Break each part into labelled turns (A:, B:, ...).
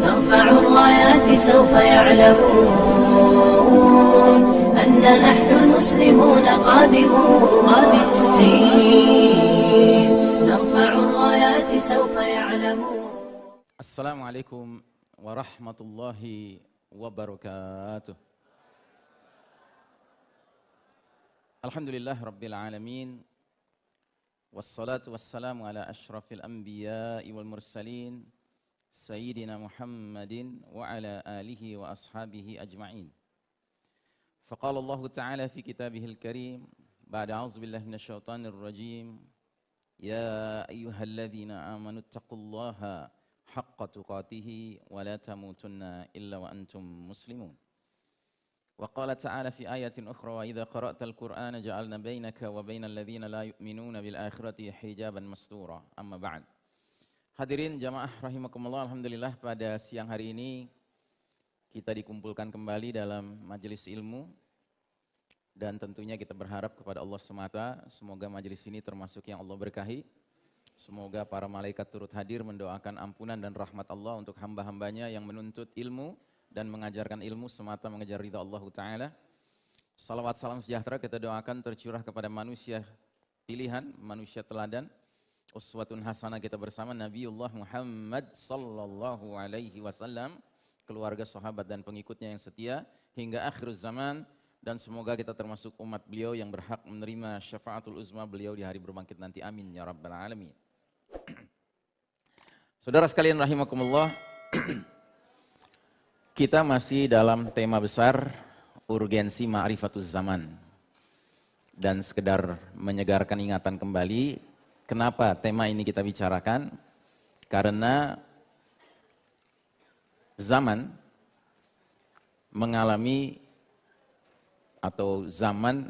A: نرفع الرايات سوف يعلمون أن نحن المسلمون قادمون. نرفع الرايات سوف يعلمون.
B: السلام عليكم ورحمة الله وبركاته. الحمد لله رب العالمين. والصلاة والسلام على أشرف الأنبياء والمرسلين سيدنا محمد وعلى آله وأصحابه أجمعين. فقال الله تعالى في كتابه الكريم بعد أعوذ بالله من الشيطان الرجيم يا أيها الذين آمنوا اتقوا الله حق تقاته ولا تموتن إلا وأنتم مسلمون. وقال تعالى في آية أخرى وإذا قرأت القرآن جعلنا بينك وبين الذين لا يؤمنون بالآخرة حجابا مستورا أما بعد Hadirin jamaah rahimakumullah Alhamdulillah pada siang hari ini kita dikumpulkan kembali dalam majelis ilmu dan tentunya kita berharap kepada Allah semata semoga majelis ini termasuk yang Allah berkahi semoga para malaikat turut hadir mendoakan ampunan dan rahmat Allah untuk hamba-hambanya yang menuntut ilmu dan mengajarkan ilmu semata mengejar ridha Allah Ta'ala. Salawat salam sejahtera kita doakan tercurah kepada manusia pilihan, manusia teladan, uswatun hasanah kita bersama Nabiullah Muhammad sallallahu alaihi wasallam, keluarga sahabat dan pengikutnya yang setia hingga akhir zaman dan semoga kita termasuk umat beliau yang berhak menerima syafaatul uzma beliau di hari berbangkit nanti. Amin ya rabbal alamin. Saudara sekalian rahimakumullah, kita masih dalam tema besar urgensi ma'rifatuz zaman. Dan sekedar menyegarkan ingatan kembali, kenapa tema ini kita bicarakan? Karena zaman mengalami atau zaman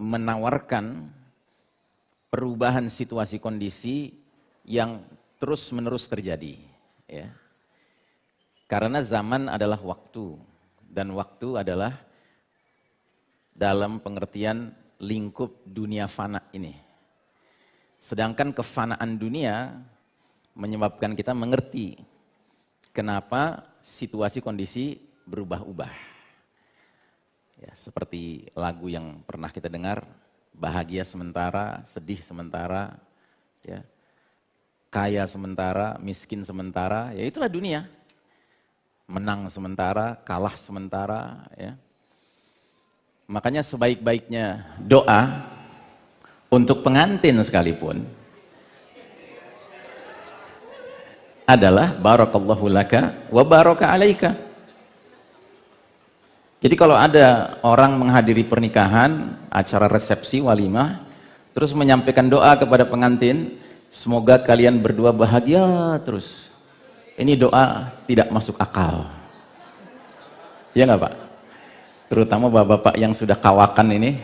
B: menawarkan perubahan situasi kondisi yang terus menerus terjadi. Ya. Karena zaman adalah waktu dan waktu adalah dalam pengertian lingkup dunia fana ini. Sedangkan kefanaan dunia menyebabkan kita mengerti kenapa situasi kondisi berubah-ubah. Ya, seperti lagu yang pernah kita dengar, bahagia sementara, sedih sementara, ya, kaya sementara, miskin sementara, ya itulah dunia menang sementara, kalah sementara. Ya. Makanya sebaik-baiknya doa untuk pengantin sekalipun adalah barakallahu laka wa baraka alaika. Jadi kalau ada orang menghadiri pernikahan, acara resepsi walimah, terus menyampaikan doa kepada pengantin, semoga kalian berdua bahagia terus ini doa tidak masuk akal. Ya nggak Pak? Terutama bapak-bapak yang sudah kawakan ini,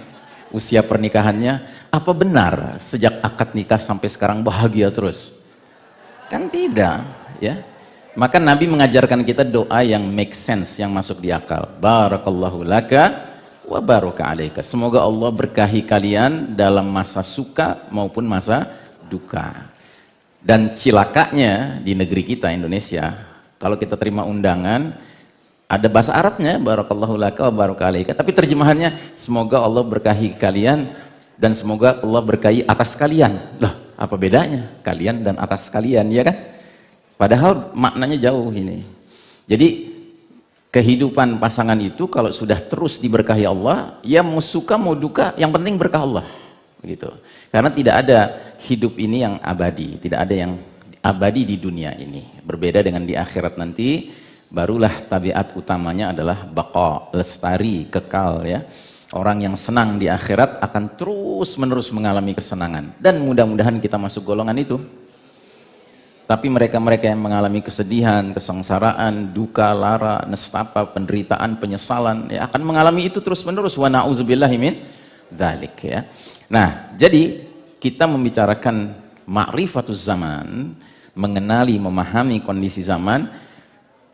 B: usia pernikahannya, apa benar sejak akad nikah sampai sekarang bahagia terus? Kan tidak, ya. Maka Nabi mengajarkan kita doa yang make sense, yang masuk di akal. Barakallahu laka wa baraka alaika. Semoga Allah berkahi kalian dalam masa suka maupun masa duka. Dan cilakanya di negeri kita Indonesia, kalau kita terima undangan, ada bahasa Arabnya, barakallahu laka wa barakalaika, tapi terjemahannya semoga Allah berkahi kalian dan semoga Allah berkahi atas kalian. Loh, apa bedanya? Kalian dan atas kalian, ya kan? Padahal maknanya jauh ini. Jadi kehidupan pasangan itu kalau sudah terus diberkahi Allah, ya mau suka mau duka, yang penting berkah Allah. Begitu. Karena tidak ada hidup ini yang abadi, tidak ada yang abadi di dunia ini. Berbeda dengan di akhirat nanti, barulah tabiat utamanya adalah baqa, lestari, kekal ya. Orang yang senang di akhirat akan terus menerus mengalami kesenangan. Dan mudah-mudahan kita masuk golongan itu. Tapi mereka-mereka yang mengalami kesedihan, kesengsaraan, duka, lara, nestapa, penderitaan, penyesalan, ya, akan mengalami itu terus-menerus. Wa na'udzubillahi min dzalik ya. Nah, jadi kita membicarakan ma'rifatus zaman, mengenali, memahami kondisi zaman,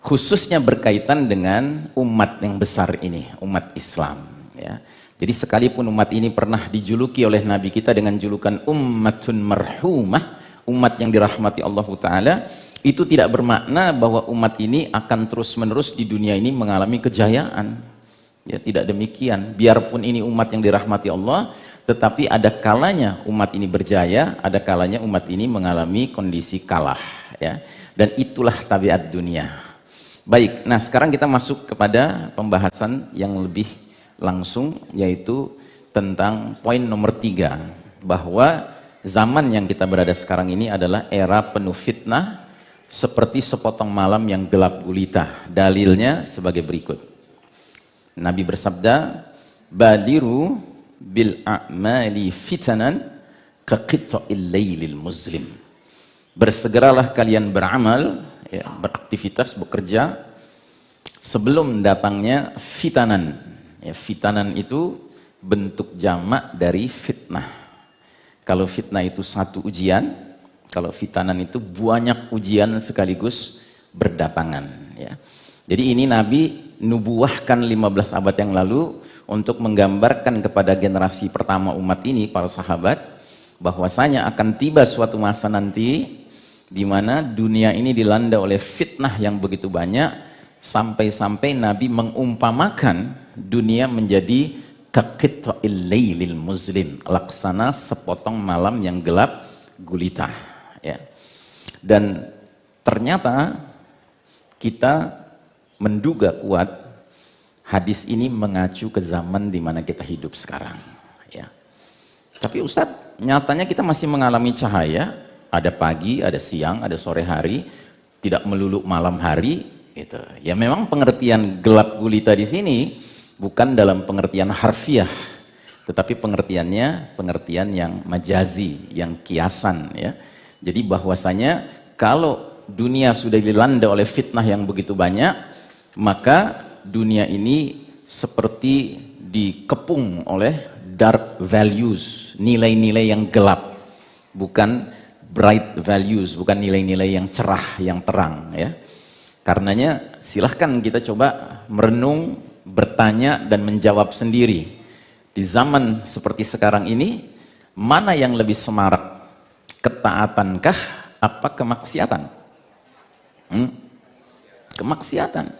B: khususnya berkaitan dengan umat yang besar ini, umat Islam. Ya. Jadi sekalipun umat ini pernah dijuluki oleh Nabi kita dengan julukan ummatun marhumah, umat yang dirahmati Allah Ta'ala, itu tidak bermakna bahwa umat ini akan terus-menerus di dunia ini mengalami kejayaan. Ya, tidak demikian. Biarpun ini umat yang dirahmati Allah, tetapi ada kalanya umat ini berjaya, ada kalanya umat ini mengalami kondisi kalah. Ya. Dan itulah tabiat dunia. Baik, nah sekarang kita masuk kepada pembahasan yang lebih langsung, yaitu tentang poin nomor tiga. Bahwa zaman yang kita berada sekarang ini adalah era penuh fitnah, seperti sepotong malam yang gelap gulita. Dalilnya sebagai berikut. Nabi bersabda, "Badiru bil a'mali fitanan ka qita'il lailil muslim." Bersegeralah kalian beramal, ya, beraktivitas, bekerja sebelum datangnya fitanan. Ya, fitanan itu bentuk jamak dari fitnah. Kalau fitnah itu satu ujian, kalau fitanan itu banyak ujian sekaligus berdatangan. Ya. Jadi ini Nabi nubuahkan 15 abad yang lalu untuk menggambarkan kepada generasi pertama umat ini, para sahabat, bahwasanya akan tiba suatu masa nanti di mana dunia ini dilanda oleh fitnah yang begitu banyak sampai-sampai Nabi mengumpamakan dunia menjadi lailil muslim, laksana sepotong malam yang gelap gulita, ya. Dan ternyata kita menduga kuat hadis ini mengacu ke zaman di mana kita hidup sekarang. Ya. Tapi Ustadz, nyatanya kita masih mengalami cahaya, ada pagi, ada siang, ada sore hari, tidak melulu malam hari. Gitu. Ya memang pengertian gelap gulita di sini bukan dalam pengertian harfiah, tetapi pengertiannya pengertian yang majazi, yang kiasan. Ya. Jadi bahwasanya kalau dunia sudah dilanda oleh fitnah yang begitu banyak, maka dunia ini seperti dikepung oleh dark values, nilai-nilai yang gelap, bukan bright values, bukan nilai-nilai yang cerah, yang terang ya. Karenanya silahkan kita coba merenung, bertanya dan menjawab sendiri. Di zaman seperti sekarang ini, mana yang lebih semarak? Ketaatankah apa kemaksiatan? Hmm? Kemaksiatan.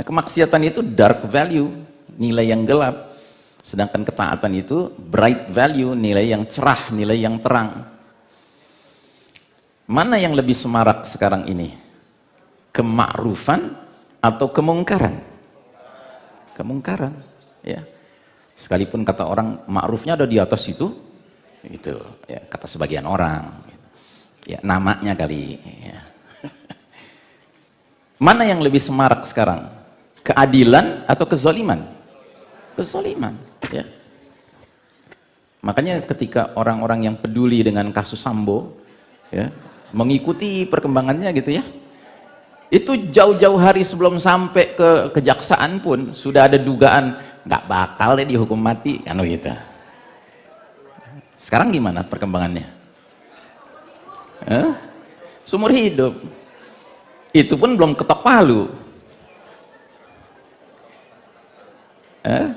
B: Nah, kemaksiatan itu dark value, nilai yang gelap. Sedangkan ketaatan itu bright value, nilai yang cerah, nilai yang terang. Mana yang lebih semarak sekarang ini? Kemakrufan atau kemungkaran? Kemungkaran, ya. Sekalipun kata orang makrufnya ada di atas itu, itu ya kata sebagian orang. Ya, namanya kali. Ya. Mana yang lebih semarak sekarang? Keadilan atau kezoliman? Kezoliman, ya. Makanya ketika orang-orang yang peduli dengan kasus Sambo, ya, mengikuti perkembangannya gitu ya, itu jauh-jauh hari sebelum sampai ke kejaksaan pun sudah ada dugaan nggak bakal ya dihukum mati, kan gitu. Sekarang gimana perkembangannya? Eh? Sumur hidup. Itu pun belum ketok palu. Eh?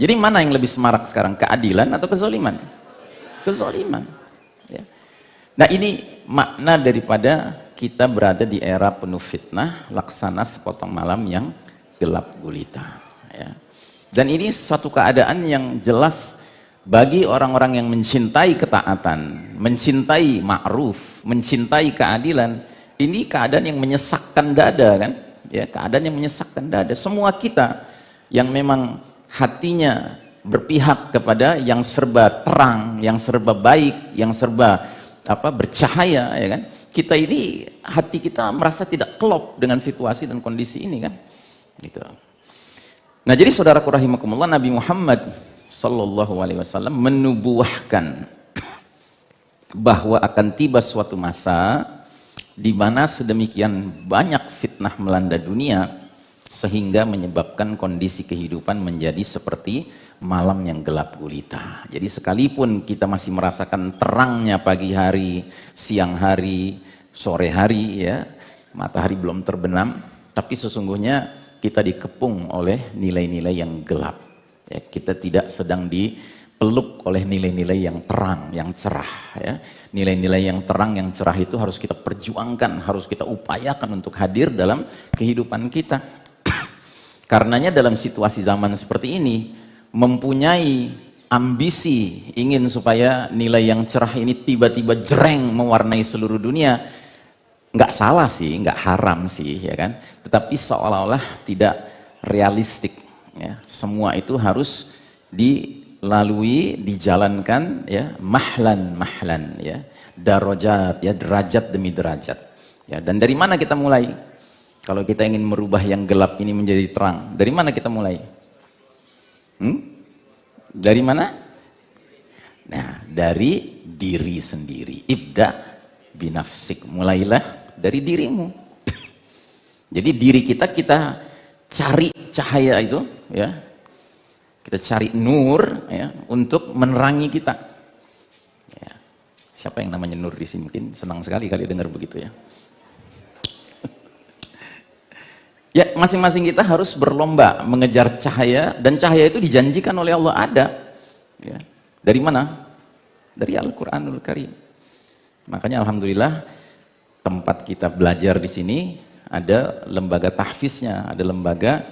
B: Jadi mana yang lebih semarak sekarang? Keadilan atau kezoliman? Kezoliman. Ya. Nah ini makna daripada kita berada di era penuh fitnah, laksana sepotong malam yang gelap gulita. Ya. Dan ini suatu keadaan yang jelas bagi orang-orang yang mencintai ketaatan, mencintai ma'ruf, mencintai keadilan, ini keadaan yang menyesakkan dada kan? Ya, keadaan yang menyesakkan dada. Semua kita yang memang hatinya berpihak kepada yang serba terang, yang serba baik, yang serba apa bercahaya ya kan. Kita ini hati kita merasa tidak klop dengan situasi dan kondisi ini kan. Gitu. Nah, jadi saudaraku rahimakumullah Nabi Muhammad sallallahu alaihi wasallam menubuahkan bahwa akan tiba suatu masa di mana sedemikian banyak fitnah melanda dunia sehingga menyebabkan kondisi kehidupan menjadi seperti malam yang gelap gulita. Jadi sekalipun kita masih merasakan terangnya pagi hari, siang hari, sore hari ya, matahari belum terbenam, tapi sesungguhnya kita dikepung oleh nilai-nilai yang gelap. Ya, kita tidak sedang di dipeluk oleh nilai-nilai yang terang, yang cerah ya. Nilai-nilai yang terang, yang cerah itu harus kita perjuangkan, harus kita upayakan untuk hadir dalam kehidupan kita. Karenanya dalam situasi zaman seperti ini mempunyai ambisi ingin supaya nilai yang cerah ini tiba-tiba jereng mewarnai seluruh dunia nggak salah sih, nggak haram sih ya kan? Tetapi seolah-olah tidak realistik ya. Semua itu harus dilalui dijalankan ya mahlan mahlan ya. Darajat ya derajat demi derajat ya. Dan dari mana kita mulai kalau kita ingin merubah yang gelap ini menjadi terang dari mana kita mulai hmm? Dari mana? Nah, dari diri sendiri. Ibda binafsik. Mulailah dari dirimu. Jadi diri kita kita cari cahaya itu, ya. Kita cari nur, ya, untuk menerangi kita. Ya. Siapa yang namanya Nur di sini? Mungkin senang sekali kali dengar begitu ya. Ya, masing-masing kita harus berlomba mengejar cahaya dan cahaya itu dijanjikan oleh Allah ada. Ya. Dari mana? Dari Al-Qur'anul Karim. Makanya alhamdulillah tempat kita belajar di sini ada lembaga tahfiznya, ada lembaga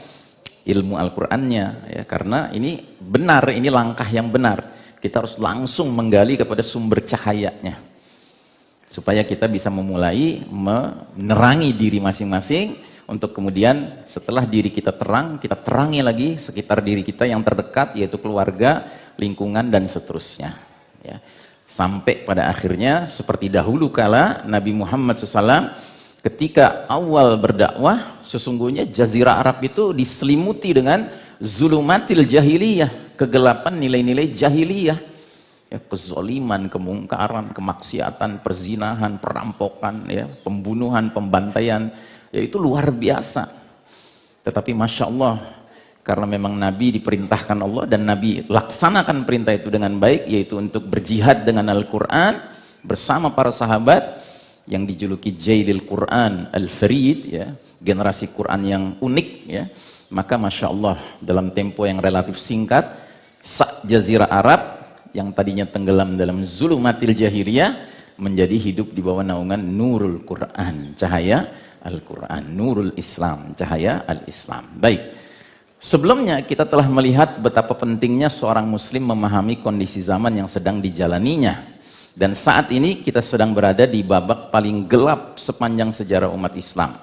B: ilmu Al-Qur'annya ya karena ini benar, ini langkah yang benar. Kita harus langsung menggali kepada sumber cahayanya. Supaya kita bisa memulai menerangi diri masing-masing untuk kemudian setelah diri kita terang, kita terangi lagi sekitar diri kita yang terdekat yaitu keluarga, lingkungan dan seterusnya. Ya. Sampai pada akhirnya seperti dahulu kala Nabi Muhammad SAW ketika awal berdakwah sesungguhnya jazirah Arab itu diselimuti dengan zulumatil jahiliyah, kegelapan nilai-nilai jahiliyah. Ya, kezoliman, kemungkaran, kemaksiatan, perzinahan, perampokan, ya, pembunuhan, pembantaian, ya itu luar biasa. Tetapi Masya Allah karena memang Nabi diperintahkan Allah dan Nabi laksanakan perintah itu dengan baik yaitu untuk berjihad dengan Al-Quran bersama para sahabat yang dijuluki Jailil Quran Al-Farid ya generasi Quran yang unik ya. Maka Masya Allah dalam tempo yang relatif singkat sak jazirah Arab yang tadinya tenggelam dalam zulumatil jahiliyah menjadi hidup di bawah naungan nurul Quran cahaya Al-Quran, Nurul Islam, cahaya Al-Islam. Baik, sebelumnya kita telah melihat betapa pentingnya seorang muslim memahami kondisi zaman yang sedang dijalaninya. Dan saat ini kita sedang berada di babak paling gelap sepanjang sejarah umat Islam.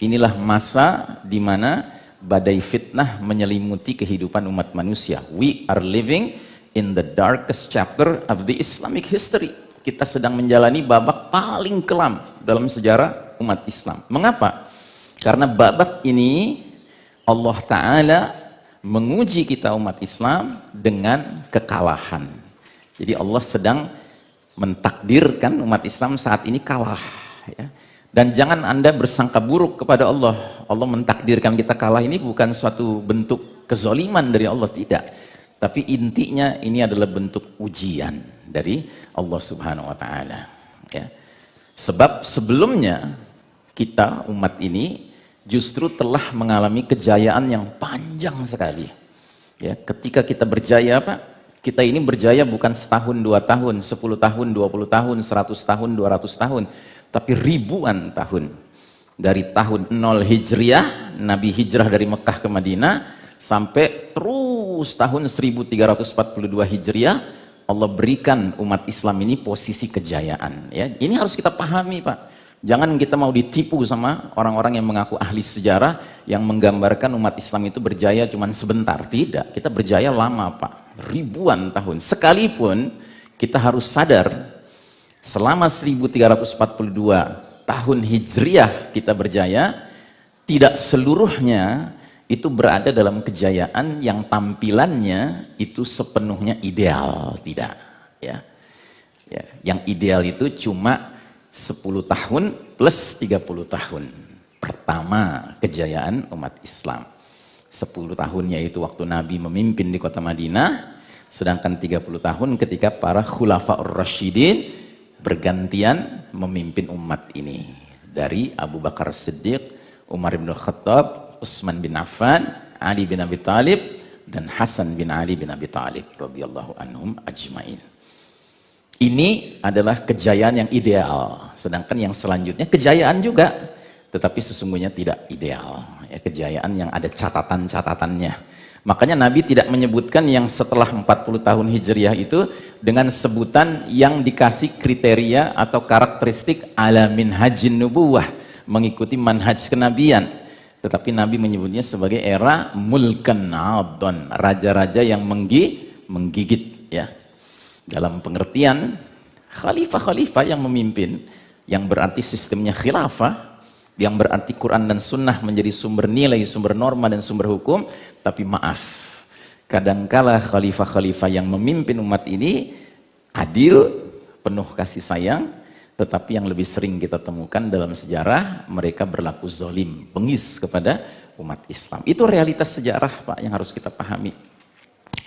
B: Inilah masa di mana badai fitnah menyelimuti kehidupan umat manusia. We are living in the darkest chapter of the Islamic history. Kita sedang menjalani babak paling kelam dalam sejarah umat Islam. Mengapa? Karena babak ini Allah Ta'ala menguji kita umat Islam dengan kekalahan. Jadi Allah sedang mentakdirkan umat Islam saat ini kalah. Ya. Dan jangan anda bersangka buruk kepada Allah. Allah mentakdirkan kita kalah ini bukan suatu bentuk kezoliman dari Allah, tidak. Tapi intinya ini adalah bentuk ujian dari Allah Subhanahu wa taala, ya. Sebab sebelumnya kita umat ini justru telah mengalami kejayaan yang panjang sekali. Ya, ketika kita berjaya Pak, kita ini berjaya bukan setahun, dua tahun, sepuluh tahun, dua puluh tahun, seratus tahun, dua ratus tahun, tapi ribuan tahun. Dari tahun 0 Hijriah, Nabi hijrah dari Mekah ke Madinah, sampai terus tahun 1342 Hijriah, Allah berikan umat Islam ini posisi kejayaan. Ya, ini harus kita pahami Pak. Jangan kita mau ditipu sama orang-orang yang mengaku ahli sejarah yang menggambarkan umat Islam itu berjaya cuma sebentar. Tidak, kita berjaya lama Pak. Ribuan tahun. Sekalipun kita harus sadar selama 1342 tahun Hijriah kita berjaya, tidak seluruhnya itu berada dalam kejayaan yang tampilannya itu sepenuhnya ideal. Tidak. Ya. Ya, yang ideal itu cuma 10 tahun plus 30 tahun. Pertama kejayaan umat Islam. 10 tahunnya itu waktu Nabi memimpin di kota Madinah, sedangkan 30 tahun ketika para khulafa'ur rasyidin bergantian memimpin umat ini. Dari Abu Bakar Siddiq, Umar bin Khattab, Utsman bin Affan, Ali bin Abi Talib, dan Hasan bin Ali bin Abi Thalib radhiyallahu anhum ajmain. Ini adalah kejayaan yang ideal, sedangkan yang selanjutnya kejayaan juga, tetapi sesungguhnya tidak ideal. Ya, kejayaan yang ada catatan-catatannya. Makanya Nabi tidak menyebutkan yang setelah 40 tahun Hijriah itu dengan sebutan yang dikasih kriteria atau karakteristik ala minhajin nubuwah, mengikuti manhaj kenabian. Tetapi Nabi menyebutnya sebagai era mulkan adon, raja-raja yang menggi, menggigit ya dalam pengertian khalifah-khalifah yang memimpin yang berarti sistemnya khilafah yang berarti Quran dan Sunnah menjadi sumber nilai, sumber norma dan sumber hukum tapi maaf kadangkala khalifah-khalifah yang memimpin umat ini adil penuh kasih sayang tetapi yang lebih sering kita temukan dalam sejarah mereka berlaku zolim, bengis kepada umat Islam. Itu realitas sejarah Pak yang harus kita pahami.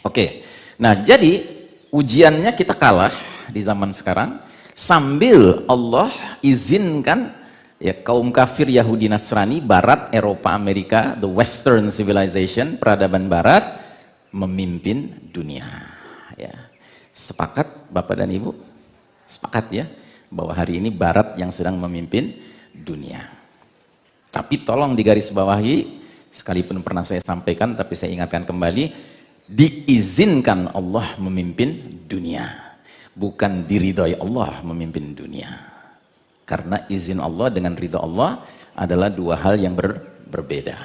B: Oke nah jadi ujiannya kita kalah di zaman sekarang sambil Allah izinkan ya kaum kafir Yahudi Nasrani Barat Eropa Amerika the Western civilization peradaban Barat memimpin dunia. Ya. Sepakat Bapak dan Ibu? Sepakat ya bahwa hari ini Barat yang sedang memimpin dunia. Tapi tolong digarisbawahi sekalipun pernah saya sampaikan tapi saya ingatkan kembali diizinkan Allah memimpin dunia. Bukan diridhoi Allah memimpin dunia. Karena izin Allah dengan ridho Allah adalah dua hal yang ber, berbeda.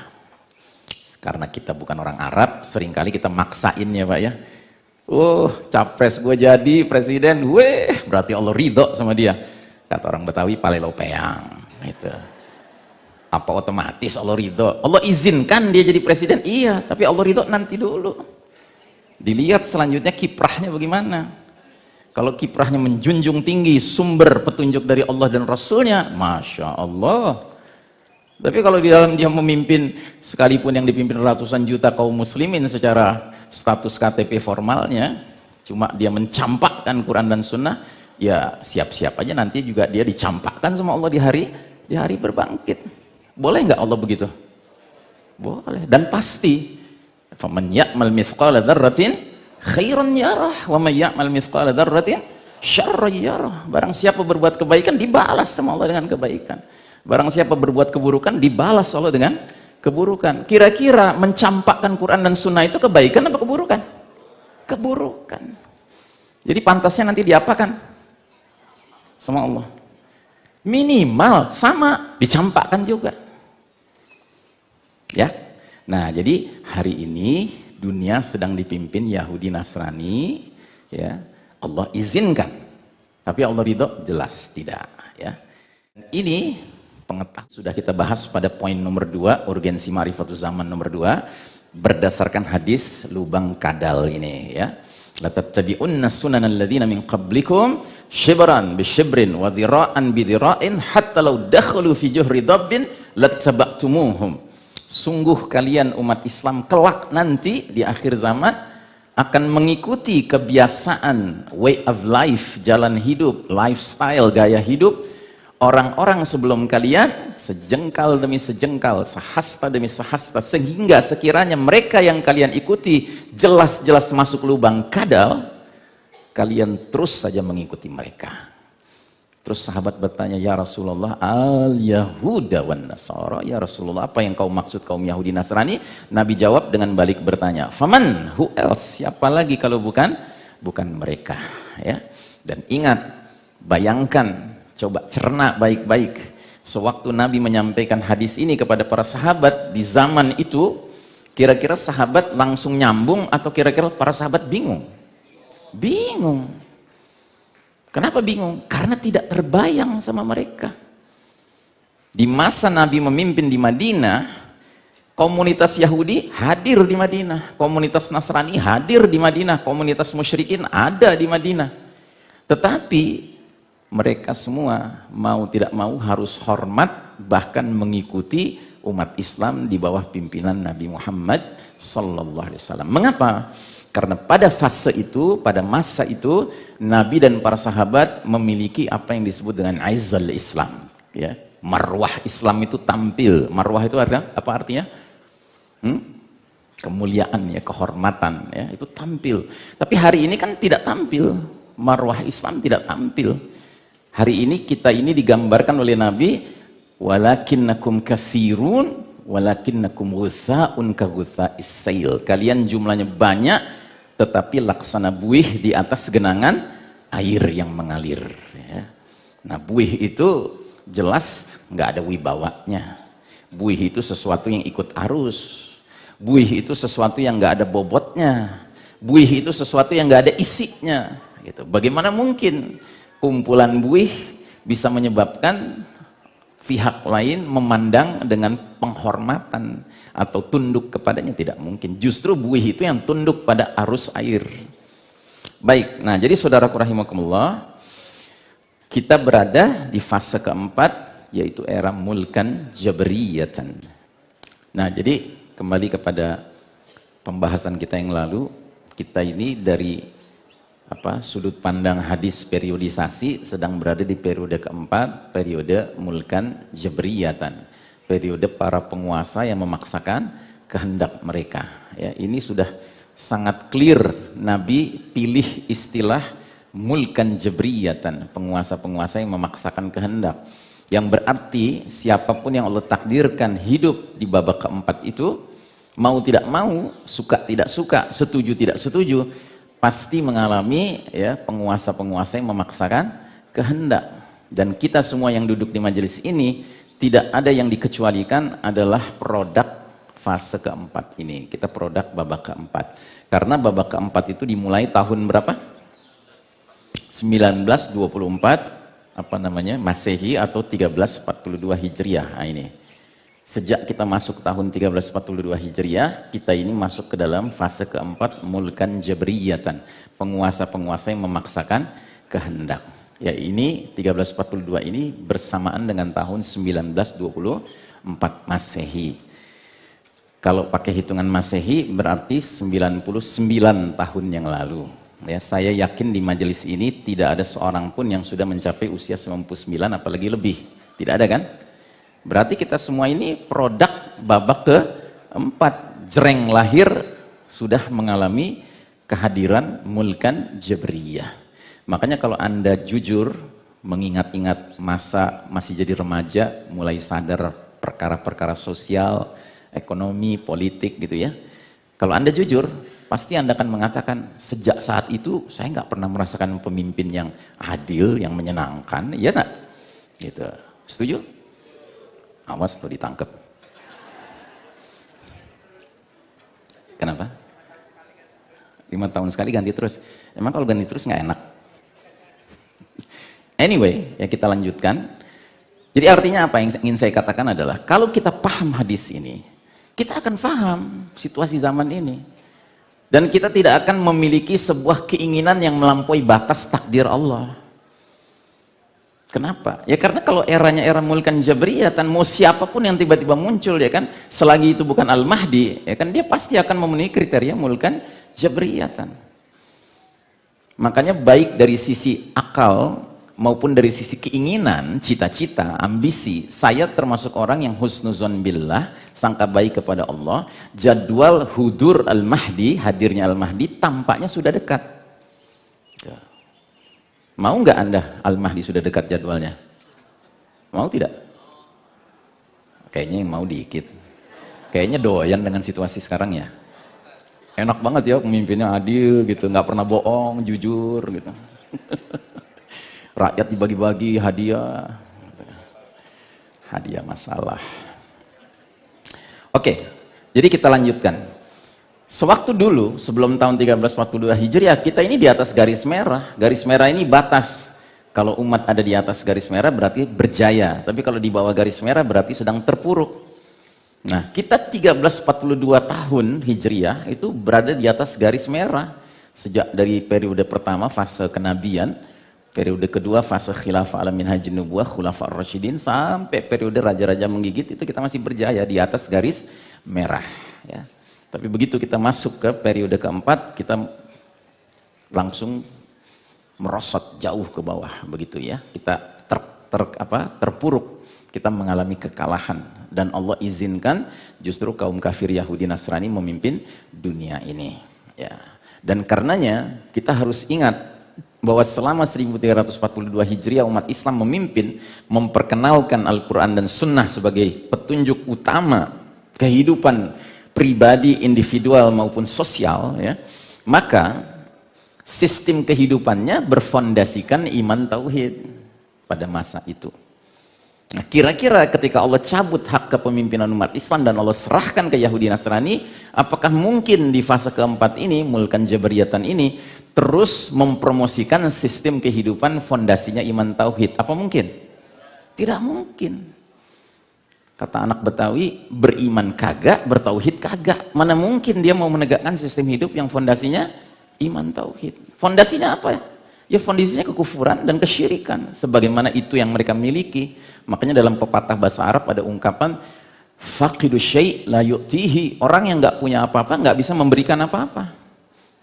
B: Karena kita bukan orang Arab sering kali kita maksain ya Pak ya. Oh capres gue jadi presiden weh berarti Allah ridho sama dia. Kata orang Betawi palelo peang itu apa otomatis Allah ridho? Allah izinkan dia jadi presiden? Iya tapi Allah ridho nanti dulu Dilihat selanjutnya kiprahnya bagaimana. Kalau kiprahnya menjunjung tinggi sumber petunjuk dari Allah dan Rasulnya, Masya Allah. Tapi kalau di dalam dia memimpin, sekalipun yang dipimpin ratusan juta kaum muslimin secara status KTP formalnya, cuma dia mencampakkan Quran dan Sunnah, ya siap-siap aja nanti juga dia dicampakkan sama Allah di hari di hari berbangkit. Boleh nggak Allah begitu? Boleh. Dan pasti faman ya'mal mithqala dzarratin khairan yarah wa may ya'mal mithqala dzarratin syarran yarah. Barang siapa berbuat kebaikan dibalas sama Allah dengan kebaikan. Barang siapa berbuat keburukan dibalas Allah dengan keburukan. Kira-kira mencampakkan Quran dan sunnah itu kebaikan atau keburukan? Keburukan. Jadi pantasnya nanti diapakan? Sama Allah. Minimal sama dicampakkan juga. Ya Nah, jadi hari ini dunia sedang dipimpin Yahudi Nasrani, ya. Allah izinkan. Tapi Allah ridho jelas tidak, ya. Ini pengetahuan sudah kita bahas pada poin nomor dua, urgensi marifatul zaman nomor dua, berdasarkan hadis lubang kadal ini, ya. La tattabi'unna sunanal ladzina min qablikum shibran bi shibrin wa dhira'an bi dhira'in hatta law dakhalu fi juhri dabbin lattaba'tumuhum sungguh kalian umat Islam kelak nanti di akhir zaman akan mengikuti kebiasaan way of life, jalan hidup, lifestyle, gaya hidup orang-orang sebelum kalian sejengkal demi sejengkal, sehasta demi sehasta sehingga sekiranya mereka yang kalian ikuti jelas-jelas masuk lubang kadal kalian terus saja mengikuti mereka Terus sahabat bertanya, Ya Rasulullah, al-Yahuda wan Nasara. Ya Rasulullah, apa yang kau maksud kaum Yahudi Nasrani? Nabi jawab dengan balik bertanya, Faman, who else? Siapa lagi kalau bukan? Bukan mereka. ya. Dan ingat, bayangkan, coba cerna baik-baik. Sewaktu Nabi menyampaikan hadis ini kepada para sahabat di zaman itu, kira-kira sahabat langsung nyambung atau kira-kira para sahabat bingung? Bingung Kenapa bingung? Karena tidak terbayang sama mereka. Di masa Nabi memimpin di Madinah, komunitas Yahudi hadir di Madinah, komunitas Nasrani hadir di Madinah, komunitas musyrikin ada di Madinah. Tetapi mereka semua mau tidak mau harus hormat bahkan mengikuti umat Islam di bawah pimpinan Nabi Muhammad sallallahu alaihi wasallam. Mengapa? Karena pada fase itu, pada masa itu, Nabi dan para sahabat memiliki apa yang disebut dengan aizal Islam. Ya, marwah Islam itu tampil. Marwah itu artinya apa artinya? Hmm? kemuliaan ya, kehormatan ya, itu tampil. Tapi hari ini kan tidak tampil. Marwah Islam tidak tampil. Hari ini kita ini digambarkan oleh Nabi walakinnakum kathirun walakinnakum ghutha'un ka ghutha'is Kalian jumlahnya banyak tetapi laksana buih di atas genangan air yang mengalir ya. Nah, buih itu jelas nggak ada wibawanya. Buih itu sesuatu yang ikut arus. Buih itu sesuatu yang nggak ada bobotnya. Buih itu sesuatu yang nggak ada isinya. Gitu. Bagaimana mungkin kumpulan buih bisa menyebabkan pihak lain memandang dengan penghormatan atau tunduk kepadanya tidak mungkin. Justru buih itu yang tunduk pada arus air. Baik, nah jadi saudara rahimakumullah, kita berada di fase keempat yaitu era mulkan jabriyatan. Nah, jadi kembali kepada pembahasan kita yang lalu, kita ini dari apa sudut pandang hadis periodisasi sedang berada di periode keempat, periode mulkan jabriyatan. Periode para penguasa yang memaksakan kehendak mereka. Ya, ini sudah sangat clear Nabi pilih istilah mulkan jabriyatan, penguasa-penguasa yang memaksakan kehendak yang berarti siapa pun yang Allah takdirkan hidup di babak keempat itu mau tidak mau, suka tidak suka, setuju tidak setuju, pasti mengalami ya penguasa-penguasa yang memaksakan kehendak. Dan kita semua yang duduk di majelis ini tidak ada yang dikecualikan adalah produk fase keempat ini. Kita produk babak keempat. Karena babak keempat itu dimulai tahun berapa? 1924 apa namanya Masehi atau 1342 Hijriah. Nah, ini. Sejak kita masuk tahun 1342 Hijriah, kita ini masuk ke dalam fase keempat mulkan jabriyatan, penguasa-penguasa yang memaksakan kehendak. Ya ini 1342 ini bersamaan dengan tahun 1924 Masehi. Kalau pakai hitungan Masehi berarti 99 tahun yang lalu. Ya, saya yakin di majelis ini tidak ada seorang pun yang sudah mencapai usia 99 apalagi lebih. Tidak ada kan? Berarti kita semua ini produk babak ke empat jereng lahir sudah mengalami kehadiran mulkan jabriyah. Makanya kalau Anda jujur mengingat-ingat masa masih jadi remaja, mulai sadar perkara-perkara sosial, ekonomi, politik gitu ya. Kalau Anda jujur, pasti Anda akan mengatakan, sejak saat itu saya nggak pernah merasakan pemimpin yang adil, yang menyenangkan, ya nggak? Gitu. Setuju? Awas tuh ditangkap. Kenapa? Lima tahun sekali ganti terus. Emang kalau ganti terus nggak enak? Anyway, ya kita lanjutkan. Jadi artinya apa yang ingin saya katakan adalah, kalau kita paham hadis ini, kita akan paham situasi zaman ini dan kita tidak akan memiliki sebuah keinginan yang melampaui batas takdir Allah. Kenapa? Ya karena kalau eranya era mulkan jabriyatan, mau siapa pun yang tiba-tiba muncul ya kan, selagi itu bukan Al-Mahdi, ya kan dia pasti akan memenuhi kriteria mulkan jabriyatan. Makanya baik dari sisi akal maupun dari sisi keinginan, cita-cita, ambisi, saya termasuk orang yang husnuzon billah, sangka baik kepada Allah, jadwal hudur al-mahdi, hadirnya al-mahdi, tampaknya sudah dekat. Mau nggak anda al-mahdi sudah dekat jadwalnya? Mau tidak? Kayaknya mau dikit. Kayaknya doyan dengan situasi sekarang ya. Enak banget ya pemimpinnya adil gitu, nggak pernah bohong, jujur gitu. rakyat dibagi-bagi hadiah hadiah masalah oke jadi kita lanjutkan sewaktu dulu sebelum tahun 1342 Hijriah kita ini di atas garis merah. Garis merah ini batas. Kalau umat ada di atas garis merah berarti berjaya. Tapi kalau di bawah garis merah berarti sedang terpuruk. Nah kita 1342 tahun Hijriah itu berada di atas garis merah. Sejak dari periode pertama fase kenabian periode kedua fase khilafah alamin haji nubuah khulafah rasyidin sampai periode raja-raja menggigit itu kita masih berjaya di atas garis merah ya tapi begitu kita masuk ke periode keempat kita langsung merosot jauh ke bawah begitu ya. Kita ter, ter apa terpuruk. Kita mengalami kekalahan. Dan Allah izinkan justru kaum kafir Yahudi Nasrani memimpin dunia ini ya. Dan karenanya kita harus ingat bahwa selama 1342 Hijriah umat Islam memimpin memperkenalkan Al-Quran dan Sunnah sebagai petunjuk utama kehidupan pribadi, individual maupun sosial ya maka sistem kehidupannya berfondasikan iman tauhid pada masa itu Nah, kira-kira ketika Allah cabut hak kepemimpinan umat Islam dan Allah serahkan ke Yahudi Nasrani, apakah mungkin di fase keempat ini, mulkan jabariyatan ini, terus mempromosikan sistem kehidupan fondasinya iman tauhid? Apa mungkin? Tidak mungkin. Kata anak Betawi, beriman kagak, bertauhid kagak. Mana mungkin dia mau menegakkan sistem hidup yang fondasinya iman tauhid. Fondasinya apa ya? Ya fondasinya kekufuran dan kesyirikan. Sebagaimana itu yang mereka miliki. Makanya dalam pepatah bahasa Arab ada ungkapan faqidu syai' la yu'tihi. Orang yang nggak punya apa-apa nggak bisa memberikan apa-apa.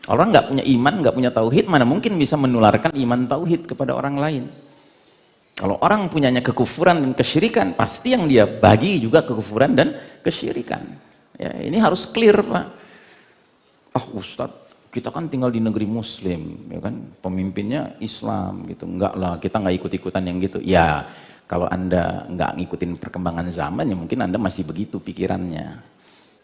B: Orang nggak punya iman, nggak punya tauhid, mana mungkin bisa menularkan iman tauhid kepada orang lain. Kalau orang punyanya kekufuran dan kesyirikan, pasti yang dia bagi juga kekufuran dan kesyirikan. Ya, ini harus clear, Pak. Ah, oh, Ustadz, kita kan tinggal di negeri muslim ya kan pemimpinnya Islam gitu enggak lah kita nggak ikut-ikutan yang gitu ya kalau anda nggak ngikutin perkembangan zaman ya mungkin anda masih begitu pikirannya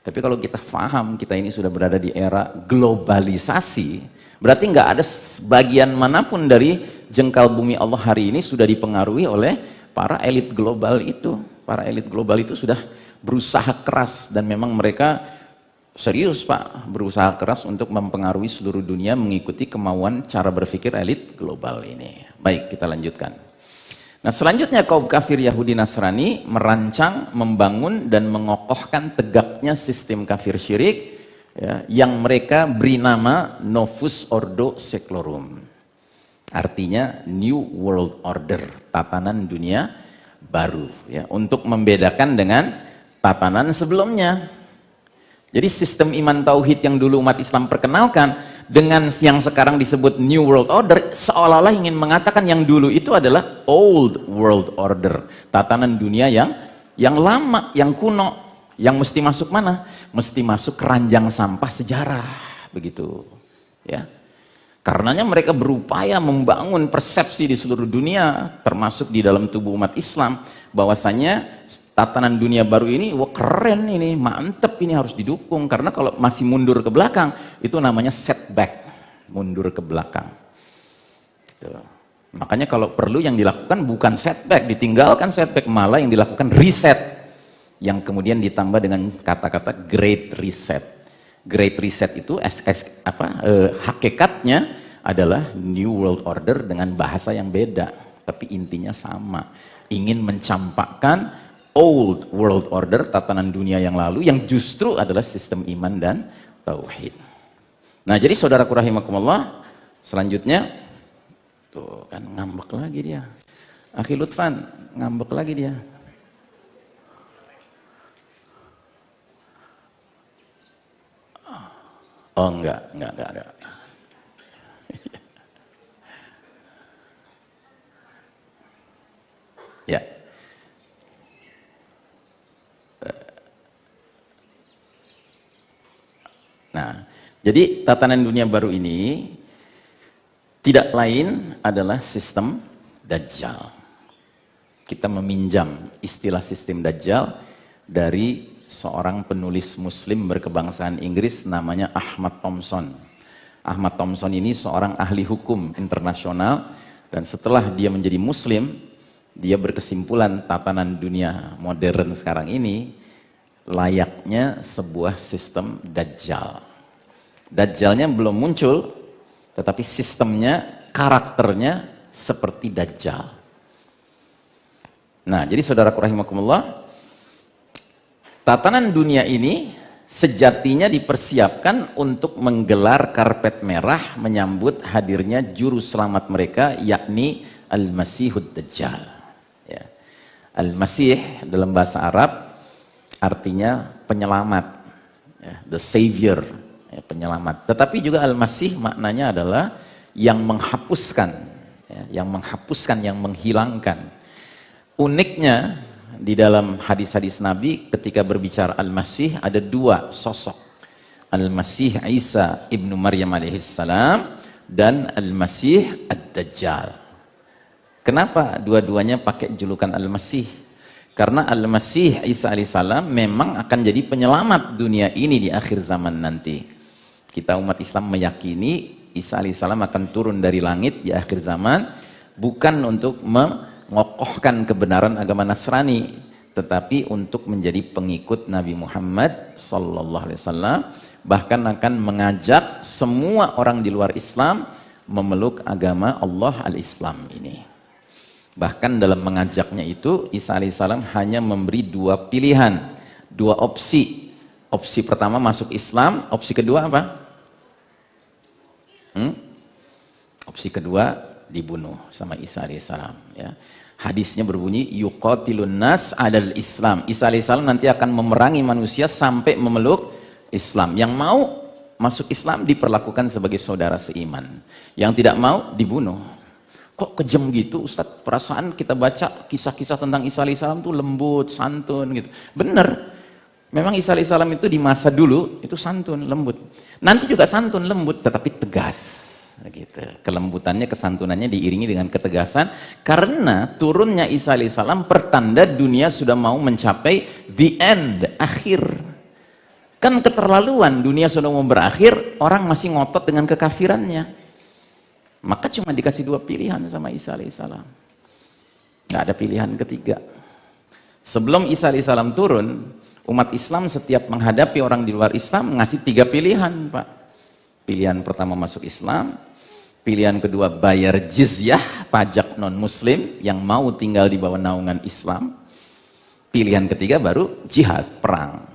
B: tapi kalau kita paham kita ini sudah berada di era globalisasi berarti nggak ada bagian mana pun dari jengkal bumi Allah hari ini sudah dipengaruhi oleh para elit global itu para elit global itu sudah berusaha keras dan memang mereka serius Pak berusaha keras untuk mempengaruhi seluruh dunia mengikuti kemauan cara berpikir elit global ini. Baik, kita lanjutkan. Nah selanjutnya kaum kafir Yahudi Nasrani merancang, membangun dan mengokohkan tegaknya sistem kafir syirik ya, yang mereka beri nama Novus Ordo Seclorum. Artinya New World Order, tatanan dunia baru ya, untuk membedakan dengan tatanan sebelumnya. Jadi sistem iman tauhid yang dulu umat Islam perkenalkan dengan yang sekarang disebut New World Order seolah-olah ingin mengatakan yang dulu itu adalah Old World Order, tatanan dunia yang yang lama, yang kuno, yang mesti masuk mana? Mesti masuk keranjang sampah sejarah, begitu. Ya. Karenanya mereka berupaya membangun persepsi di seluruh dunia, termasuk di dalam tubuh umat Islam, bahwasanya tatanan dunia baru ini, wah keren ini, mantep ini harus didukung. Karena kalau masih mundur ke belakang, itu namanya setback, mundur ke belakang. Gitu. Makanya kalau perlu yang dilakukan bukan setback, ditinggalkan setback, malah yang dilakukan reset. Yang kemudian ditambah dengan kata-kata great reset. Great reset itu es, apa, eh, hakikatnya adalah New World Order dengan bahasa yang beda. Tapi intinya sama. Ingin mencampakkan old world order, tatanan dunia yang lalu, yang justru adalah sistem iman dan tauhid. Nah, jadi saudaraku rahimakumullah, selanjutnya tuh kan ngambek lagi dia. Akhi Lutfan, ngambek lagi dia. Oh enggak, enggak, enggak, enggak. ya. Nah, jadi tatanan dunia baru ini tidak lain adalah sistem Dajjal. Kita meminjam istilah sistem Dajjal dari seorang penulis muslim berkebangsaan Inggris namanya Ahmad Thompson. Ahmad Thompson ini seorang ahli hukum internasional dan setelah dia menjadi muslim, dia berkesimpulan tatanan dunia modern sekarang ini layaknya sebuah sistem dajjal. Dajjalnya belum muncul, tetapi sistemnya, karakternya seperti dajjal. Nah, jadi saudara rahimakumullah, tatanan dunia ini sejatinya dipersiapkan untuk menggelar karpet merah menyambut hadirnya juru selamat mereka yakni Al-Masihud Dajjal. Ya. Al-Masih dalam bahasa Arab artinya penyelamat, ya, the savior, ya, penyelamat. Tetapi juga al-masih maknanya adalah yang menghapuskan, ya, yang menghapuskan, yang menghilangkan. Uniknya di dalam hadis-hadis Nabi ketika berbicara Al-Masih ada dua sosok. Al-Masih Isa ibnu Maryam alaihissalam dan Al-Masih Ad-Dajjal. Kenapa dua-duanya pakai julukan Al-Masih? Karena Al-Masih Isa alaihissalam memang akan jadi penyelamat dunia ini di akhir zaman nanti. Kita umat Islam meyakini Isa alaihissalam akan turun dari langit di akhir zaman bukan untuk mengokohkan kebenaran agama Nasrani tetapi untuk menjadi pengikut Nabi Muhammad sallallahu alaihi wasallam bahkan akan mengajak semua orang di luar Islam memeluk agama Allah al-Islam ini bahkan dalam mengajaknya itu Isa alaihissalam hanya memberi dua pilihan dua opsi opsi pertama masuk Islam opsi kedua apa? Hmm? opsi kedua dibunuh sama Isa alaihissalam ya. Hadisnya berbunyi yuqatilun nas adal Islam. Isa alaihissalam nanti akan memerangi manusia sampai memeluk Islam. Yang mau masuk Islam diperlakukan sebagai saudara seiman. Yang tidak mau dibunuh. Kok kejam gitu Ustaz? Perasaan kita baca kisah-kisah tentang Isa alaihissalam tuh lembut, santun gitu. Bener. Memang Isa alaihissalam itu di masa dulu itu santun, lembut. Nanti juga santun, lembut, tetapi tegas gitu. Kelembutannya, kesantunannya diiringi dengan ketegasan karena turunnya Isa alaihissalam pertanda dunia sudah mau mencapai the end, akhir. Kan keterlaluan dunia sudah mau berakhir, orang masih ngotot dengan kekafirannya. Maka cuma dikasih dua pilihan sama Isa alaihissalam. Nggak ada pilihan ketiga. Sebelum Isa alaihissalam turun, umat Islam setiap menghadapi orang di luar Islam ngasih tiga pilihan, Pak. Pilihan pertama masuk Islam, Pilihan kedua bayar jizyah, pajak non-muslim yang mau tinggal di bawah naungan Islam. Pilihan ketiga baru jihad, perang.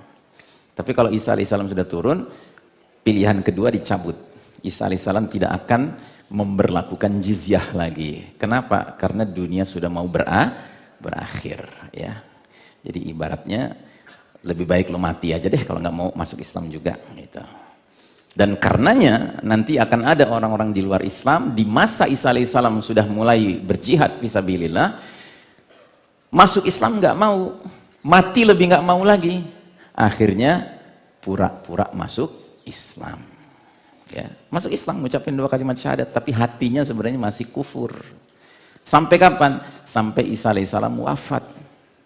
B: Tapi kalau Isa alaihissalam sudah turun, pilihan kedua dicabut. Isa alaihissalam tidak akan memberlakukan jizyah lagi. Kenapa? Karena dunia sudah mau berah, berakhir. ya. Jadi ibaratnya lebih baik lo mati aja deh kalau nggak mau masuk Islam juga. Gitu. Dan karenanya nanti akan ada orang-orang di luar Islam di masa Isa alaihissalam sudah mulai berjihad visabilillah masuk Islam nggak mau, mati lebih nggak mau lagi. Akhirnya pura-pura masuk Islam. Ya, masuk Islam mengucapkan dua kalimat syahadat tapi hatinya sebenarnya masih kufur. Sampai kapan? Sampai Isa alaihissalam wafat.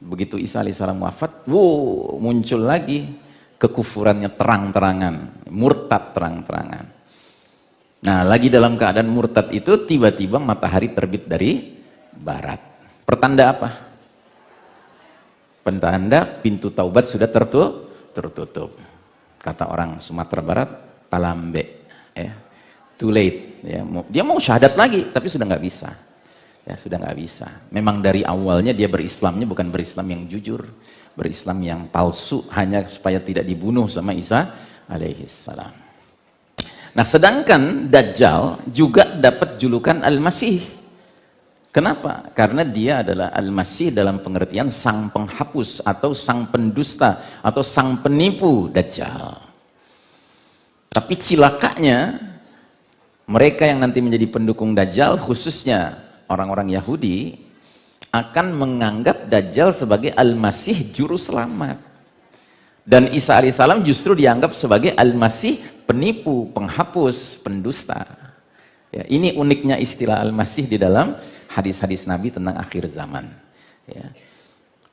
B: Begitu Isa alaihissalam wafat, wow, muncul lagi kekufurannya terang-terangan, murtad terang-terangan. Nah, lagi dalam keadaan murtad itu tiba-tiba matahari terbit dari barat. Pertanda apa? Pertanda pintu taubat sudah tertutup. tertutup. Kata orang Sumatera Barat, palambe. Ya. Too late. Ya. Dia mau syahadat lagi, tapi sudah nggak bisa. Ya, sudah nggak bisa. Memang dari awalnya dia berislamnya bukan berislam yang jujur berislam yang palsu hanya supaya tidak dibunuh sama Isa alaihi salam. Nah, sedangkan Dajjal juga dapat julukan Al-Masih. Kenapa? Karena dia adalah Al-Masih dalam pengertian sang penghapus atau sang pendusta atau sang penipu Dajjal. Tapi cilakanya mereka yang nanti menjadi pendukung Dajjal khususnya orang-orang Yahudi akan menganggap Dajjal sebagai Al-Masih juru selamat. Dan Isa alaihissalam justru dianggap sebagai Al-Masih penipu, penghapus, pendusta. Ya, ini uniknya istilah Al-Masih di dalam hadis-hadis Nabi tentang akhir zaman. Ya.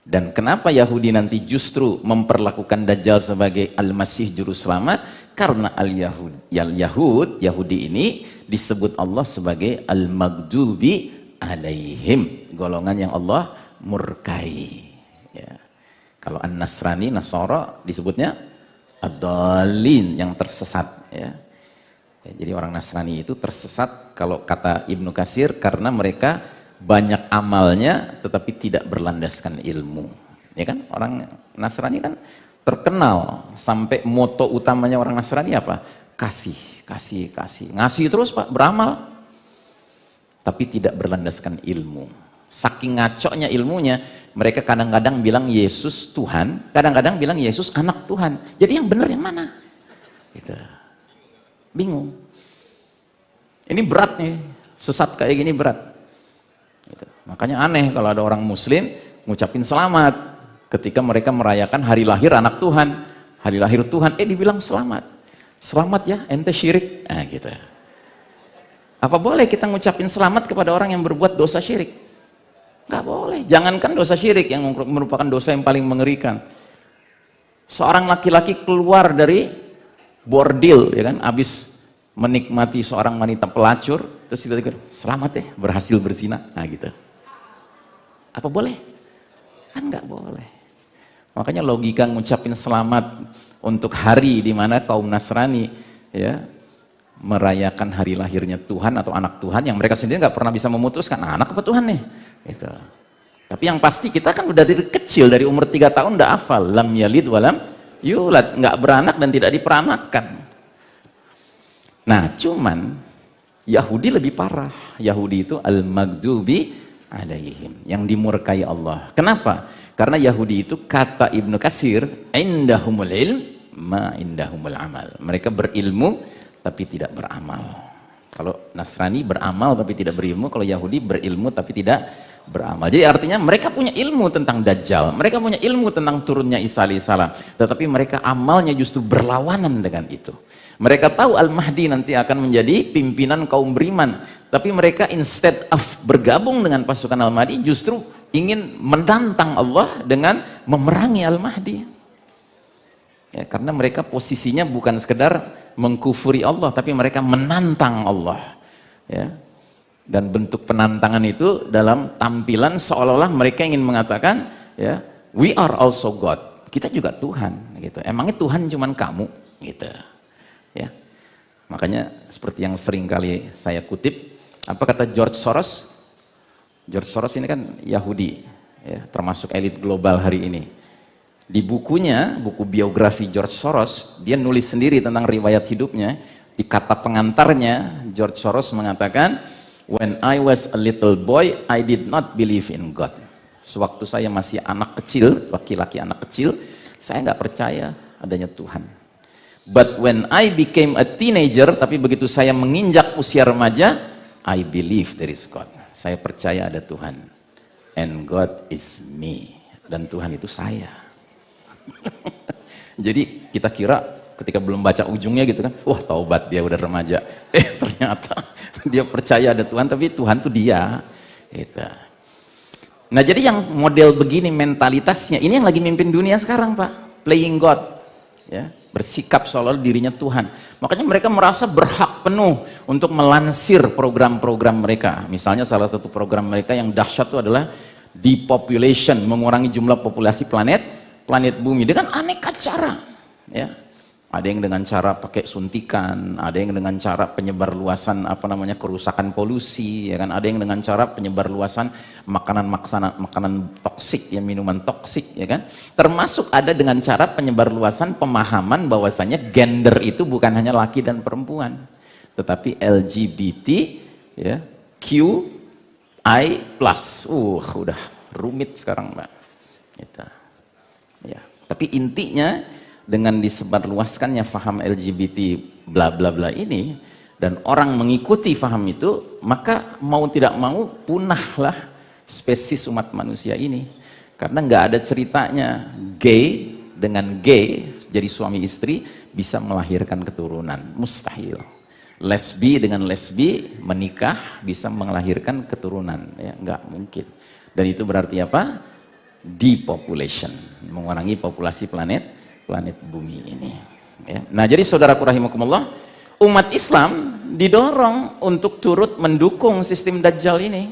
B: Dan kenapa Yahudi nanti justru memperlakukan Dajjal sebagai Al-Masih juru selamat? Karena Al-Yahud, Al-Yahud, Yahudi ini disebut Allah sebagai Al-Maghdubi alaihim. Golongan yang Allah murkai. Ya. kalau an-nasrani nasara disebutnya adalin yang tersesat ya. ya jadi orang nasrani itu tersesat kalau kata Ibnu Kasir karena mereka banyak amalnya tetapi tidak berlandaskan ilmu. Ya kan? Orang nasrani kan terkenal sampai moto utamanya orang nasrani apa? Kasih kasih kasih. Ngasih terus pak beramal tapi tidak berlandaskan ilmu. Saking ngaconya ilmunya, mereka kadang-kadang bilang Yesus Tuhan, kadang-kadang bilang Yesus anak Tuhan. Jadi yang benar yang mana? Gitu. Bingung. Ini berat nih, sesat kayak gini berat. Gitu. Makanya aneh kalau ada orang muslim ngucapin selamat. ketika mereka merayakan hari lahir anak Tuhan hari lahir Tuhan eh dibilang selamat selamat ya ente syirik nah gitu apa boleh kita ngucapin selamat kepada orang yang berbuat dosa syirik? Nggak boleh. Jangankan dosa syirik yang merupakan dosa yang paling mengerikan. Seorang laki-laki keluar dari bordil ya kan? Habis menikmati seorang wanita pelacur terus tiba-tiba selamat ya berhasil berzina. Nah gitu. Apa boleh? Kan nggak boleh. Makanya logika ngucapin selamat untuk hari di mana kaum Nasrani ya merayakan hari lahirnya Tuhan atau anak Tuhan yang mereka sendiri nggak pernah bisa memutuskan nah, anak apa Tuhan nih gitu. tapi yang pasti kita kan udah dari kecil dari umur tiga tahun udah hafal lam yalid walam yulad nggak beranak dan tidak diperanakan Nah, cuman Yahudi lebih parah. Yahudi itu al-maghdubi alaihim, yang dimurkai Allah. Kenapa? Karena Yahudi itu kata Ibnu Kasir, indahumul ilm ma indahumul amal. Mereka berilmu tapi tidak beramal. Kalau Nasrani beramal tapi tidak berilmu, kalau Yahudi berilmu tapi tidak beramal. Jadi artinya mereka punya ilmu tentang Dajjal, mereka punya ilmu tentang turunnya Isa alaihissalam, tetapi mereka amalnya justru berlawanan dengan itu. Mereka tahu Al-Mahdi nanti akan menjadi pimpinan kaum beriman. Tapi mereka instead of bergabung dengan pasukan Al-Mahdi justru ingin menantang Allah dengan memerangi Al-Mahdi. Ya, karena mereka posisinya bukan sekedar mengkufuri Allah, tapi mereka menantang Allah. Ya. Dan bentuk penantangan itu dalam tampilan seolah-olah mereka ingin mengatakan, ya, we are also God. Kita juga Tuhan. Gitu. Emangnya Tuhan cuma kamu? Gitu ya makanya seperti yang sering kali saya kutip apa kata George Soros George Soros ini kan Yahudi ya, termasuk elit global hari ini di bukunya buku biografi George Soros dia nulis sendiri tentang riwayat hidupnya di kata pengantarnya George Soros mengatakan when I was a little boy I did not believe in God sewaktu saya masih anak kecil laki-laki anak kecil saya nggak percaya adanya Tuhan But when I became a teenager, tapi begitu saya menginjak usia remaja, I believe there is God. Saya percaya ada Tuhan. And God is me. Dan Tuhan itu saya. Jadi kita kira ketika belum baca ujungnya gitu kan, wah taubat dia udah remaja. Eh ternyata dia percaya ada Tuhan, tapi Tuhan itu dia. Gitu. Nah jadi yang model begini mentalitasnya, ini yang lagi mimpin dunia sekarang Pak. Playing God. Ya bersikap seolah dirinya Tuhan. Makanya mereka merasa berhak penuh untuk melansir program-program mereka. Misalnya salah satu program mereka yang dahsyat itu adalah depopulation, mengurangi jumlah populasi planet, planet bumi dengan aneka cara. Ya, ada yang dengan cara pakai suntikan, ada yang dengan cara penyebar luasan apa namanya kerusakan polusi, ya kan? Ada yang dengan cara penyebar luasan makanan makanan makanan toksik, ya minuman toksik, ya kan? Termasuk ada dengan cara penyebar luasan pemahaman bahwasanya gender itu bukan hanya laki dan perempuan, tetapi LGBT, ya, Q, I plus, uh, udah rumit sekarang mbak. Gitu. Tapi intinya dengan disebarluaskannya faham LGBT bla bla bla ini dan orang mengikuti faham itu maka mau tidak mau punahlah spesies umat manusia ini. Karena nggak ada ceritanya gay dengan gay jadi suami istri bisa melahirkan keturunan. Mustahil. Lesbi dengan lesbi menikah bisa melahirkan keturunan. Ya nggak mungkin. Dan itu berarti apa depopulation mengurangi populasi planet planet bumi ini. Ya. Nah jadi saudaraku rahimakumullah, umat Islam didorong untuk turut mendukung sistem Dajjal ini.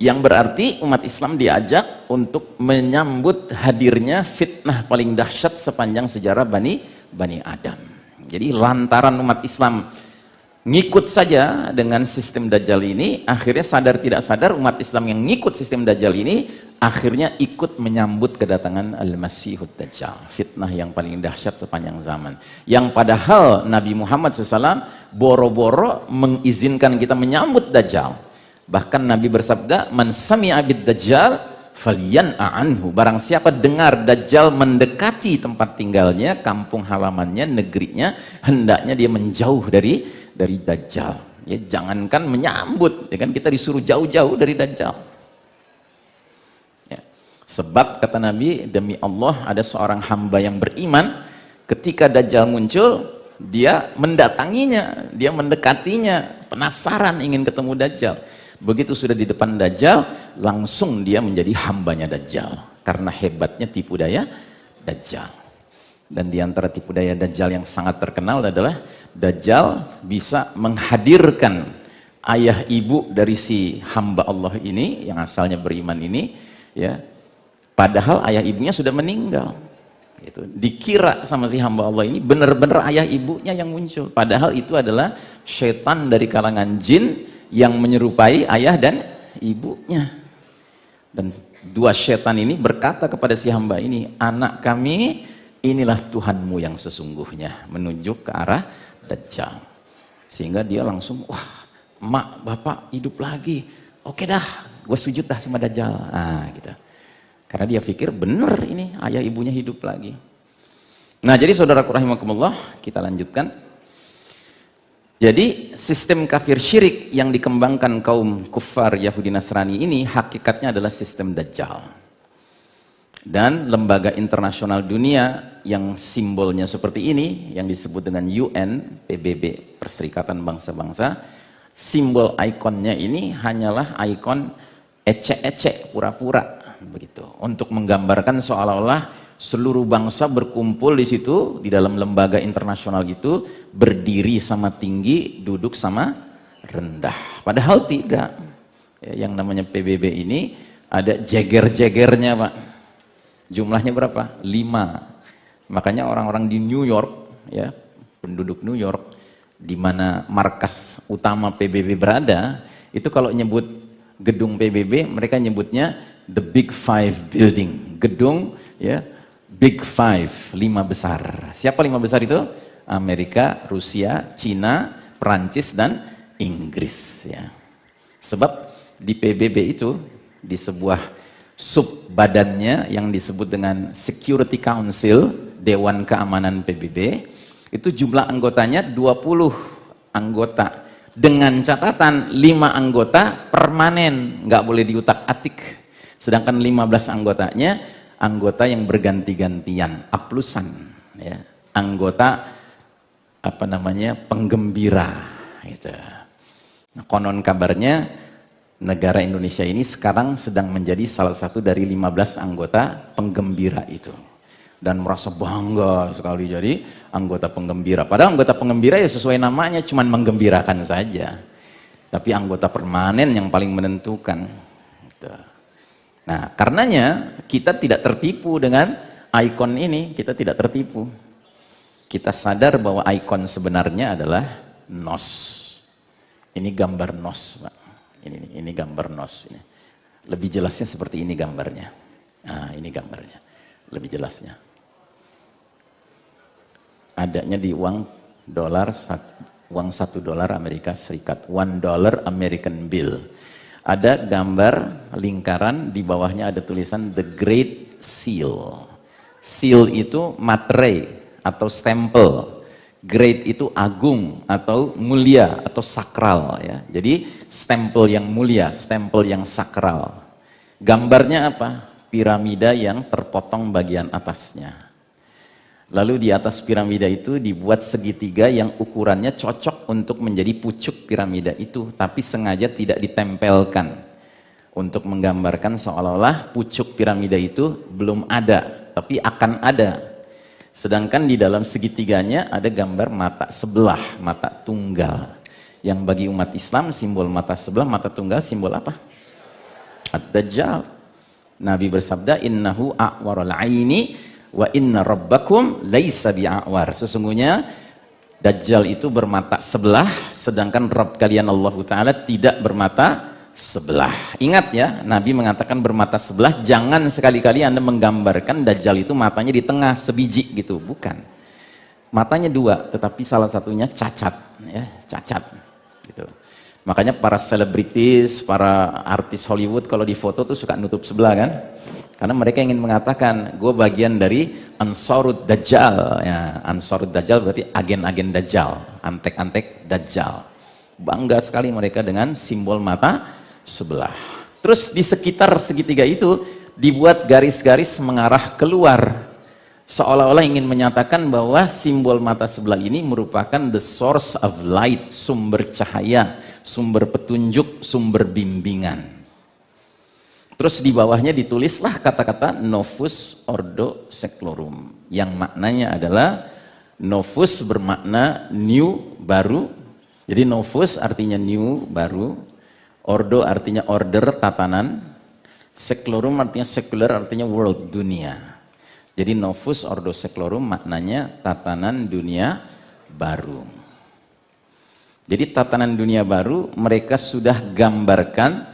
B: Yang berarti umat Islam diajak untuk menyambut hadirnya fitnah paling dahsyat sepanjang sejarah Bani, Bani Adam. Jadi lantaran umat Islam ngikut saja dengan sistem Dajjal ini, akhirnya sadar tidak sadar umat Islam yang ngikut sistem Dajjal ini akhirnya ikut menyambut kedatangan Al-Masihud Dajjal. Fitnah yang paling dahsyat sepanjang zaman. Yang padahal Nabi Muhammad SAW boro-boro mengizinkan kita menyambut Dajjal. Bahkan Nabi bersabda man abid Dajjal falian anhu barang siapa dengar Dajjal mendekati tempat tinggalnya kampung halamannya, negerinya hendaknya dia menjauh dari dari Dajjal ya jangankan menyambut ya kan kita disuruh jauh-jauh dari Dajjal Sebab kata Nabi, demi Allah ada seorang hamba yang beriman, ketika Dajjal muncul, dia mendatanginya, dia mendekatinya, penasaran ingin ketemu Dajjal. Begitu sudah di depan Dajjal, langsung dia menjadi hambanya Dajjal. Karena hebatnya tipu daya Dajjal. Dan di antara tipu daya Dajjal yang sangat terkenal adalah Dajjal bisa menghadirkan ayah ibu dari si hamba Allah ini, yang asalnya beriman ini, ya Padahal ayah ibunya sudah meninggal. Itu dikira sama si hamba Allah ini benar-benar ayah ibunya yang muncul. Padahal itu adalah setan dari kalangan jin yang menyerupai ayah dan ibunya. Dan dua setan ini berkata kepada si hamba ini, anak kami inilah Tuhanmu yang sesungguhnya menunjuk ke arah Dajjal. Sehingga dia langsung, wah mak bapak hidup lagi. Oke dah, gue sujud dah sama Dajjal. Ah, gitu. Karena dia pikir benar ini ayah ibunya hidup lagi. Nah jadi saudaraku rahimakumullah kita lanjutkan. Jadi sistem kafir syirik yang dikembangkan kaum kufar Yahudi Nasrani ini hakikatnya adalah sistem Dajjal. Dan lembaga internasional dunia yang simbolnya seperti ini, yang disebut dengan UN, PBB, Perserikatan Bangsa-Bangsa, simbol ikonnya ini hanyalah ikon ecek-ecek, pura-pura begitu. Untuk menggambarkan seolah-olah seluruh bangsa berkumpul di situ di dalam lembaga internasional itu berdiri sama tinggi duduk sama rendah. Padahal tidak. Ya, yang namanya PBB ini ada jeger-jegernya Pak jumlahnya berapa? lima. Makanya orang-orang di New York ya penduduk New York di mana markas utama PBB berada itu kalau nyebut gedung PBB mereka nyebutnya the big five building. Gedung ya big five lima besar. Siapa lima besar itu? Amerika Rusia Cina Perancis dan Inggris ya. Sebab di PBB itu di sebuah sub badannya yang disebut dengan Security Council Dewan Keamanan PBB itu jumlah anggotanya 20 anggota dengan catatan 5 anggota permanen nggak boleh diutak atik Sedangkan 15 anggotanya anggota yang berganti-gantian, aplusan ya. Anggota apa namanya? penggembira gitu. Nah, konon kabarnya negara Indonesia ini sekarang sedang menjadi salah satu dari 15 anggota penggembira itu dan merasa bangga sekali jadi anggota penggembira. Padahal anggota penggembira ya sesuai namanya cuman menggembirakan saja. Tapi anggota permanen yang paling menentukan. Gitu. Nah, karenanya kita tidak tertipu dengan ikon ini, kita tidak tertipu. Kita sadar bahwa ikon sebenarnya adalah nos. Ini gambar nos, Pak. Ini ini gambar nos ini. Lebih jelasnya seperti ini gambarnya. Nah, ini gambarnya. Lebih jelasnya. Adanya di uang dolar uang satu dolar Amerika Serikat, one dollar American bill ada gambar lingkaran di bawahnya ada tulisan the great seal seal itu materai atau stempel great itu agung atau mulia atau sakral ya. Jadi stempel yang mulia stempel yang sakral. Gambarnya apa? Piramida yang terpotong bagian atasnya. Lalu di atas piramida itu dibuat segitiga yang ukurannya cocok untuk menjadi pucuk piramida itu, tapi sengaja tidak ditempelkan. Untuk menggambarkan seolah-olah pucuk piramida itu belum ada, tapi akan ada. Sedangkan di dalam segitiganya ada gambar mata sebelah, mata tunggal. Yang bagi umat Islam simbol mata sebelah, mata tunggal simbol apa? Ad-Dajjal. Nabi bersabda, "Innahu a'warul aini wa inna rabbakum laisa bi'awar sesungguhnya Dajjal itu bermata sebelah sedangkan Rabb kalian Allah Ta'ala tidak bermata sebelah. Ingat ya Nabi mengatakan bermata sebelah jangan sekali-kali anda menggambarkan Dajjal itu matanya di tengah sebiji gitu. Bukan. Matanya dua tetapi salah satunya cacat ya cacat gitu. Makanya para selebritis para artis Hollywood kalau di foto tuh suka nutup sebelah kan? Karena mereka ingin mengatakan, gue bagian dari Ansarud Dajjal. Ya, Ansarud Dajjal berarti agen-agen Dajjal, antek-antek Dajjal. Bangga sekali mereka dengan simbol mata sebelah. Terus di sekitar segitiga itu dibuat garis-garis mengarah keluar. Seolah-olah ingin menyatakan bahwa simbol mata sebelah ini merupakan the source of light sumber cahaya sumber petunjuk sumber bimbingan. Terus di bawahnya ditulislah kata-kata novus ordo seclorum yang maknanya adalah novus bermakna new baru. Jadi novus artinya new baru ordo artinya order tatanan seclorum artinya secular artinya world dunia jadi novus ordo seclorum maknanya tatanan dunia baru. Jadi tatanan dunia baru mereka sudah gambarkan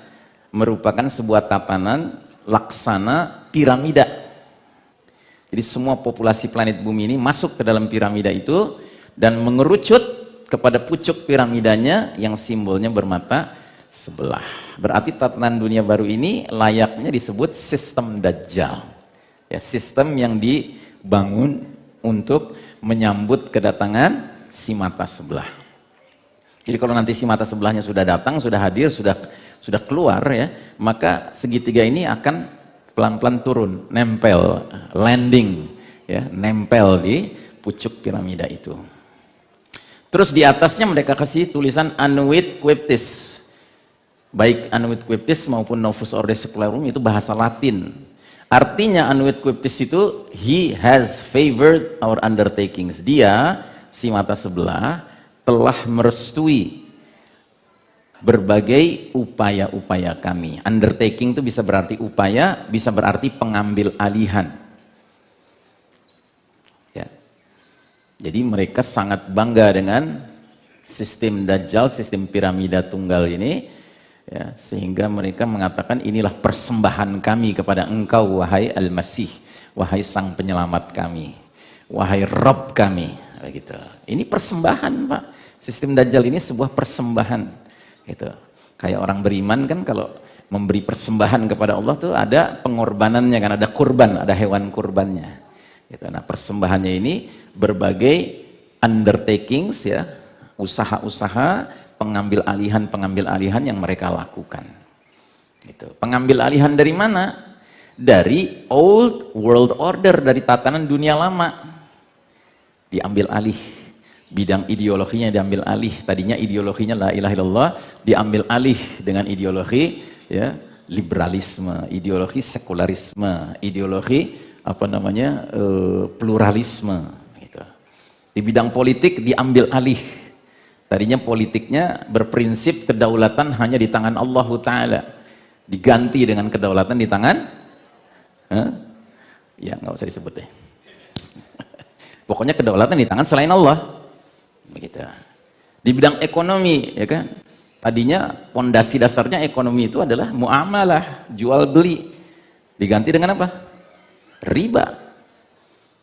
B: merupakan sebuah tatanan laksana piramida. Jadi semua populasi planet bumi ini masuk ke dalam piramida itu dan mengerucut kepada pucuk piramidanya yang simbolnya bermata sebelah. Berarti tatanan dunia baru ini layaknya disebut sistem Dajjal. Ya sistem yang dibangun untuk menyambut kedatangan si mata sebelah. Jadi kalau nanti si mata sebelahnya sudah datang sudah hadir sudah sudah keluar ya maka segitiga ini akan pelan-pelan turun nempel landing ya nempel di pucuk piramida itu. Terus di atasnya mereka kasih tulisan Anuit Quiptis baik Anuit Quiptis maupun Novus Ordo Secularum itu bahasa Latin Artinya Anuit Quiptis itu he has favored our undertakings. Dia si mata sebelah telah merestui berbagai upaya-upaya kami. Undertaking itu bisa berarti upaya, bisa berarti pengambil alihan. Ya. Jadi mereka sangat bangga dengan sistem Dajjal, sistem piramida tunggal ini ya, sehingga mereka mengatakan inilah persembahan kami kepada engkau wahai Al-Masih wahai sang penyelamat kami wahai Rob kami. Begitu ini persembahan Pak. Sistem Dajjal ini sebuah persembahan gitu. Kayak orang beriman kan kalau memberi persembahan kepada Allah tuh ada pengorbanannya kan ada kurban ada hewan kurbannya gitu. nah persembahannya ini berbagai undertakings ya usaha-usaha pengambil alihan pengambil alihan yang mereka lakukan. Itu pengambil alihan dari mana? Dari old world order dari tatanan dunia lama. Diambil alih. Bidang ideologinya diambil alih. Tadinya ideologinya la ilaha illallah diambil alih dengan ideologi ya liberalisme ideologi sekularisme ideologi apa namanya e, pluralisme gitu. di bidang politik diambil alih Tadinya politiknya berprinsip kedaulatan hanya di tangan Allah Ta'ala. Diganti dengan kedaulatan di tangan? Huh? Ya nggak usah disebut deh. Pokoknya kedaulatan di tangan selain Allah. Begitu. Di bidang ekonomi, ya kan? Tadinya pondasi dasarnya ekonomi itu adalah muamalah, jual beli. Diganti dengan apa? Riba.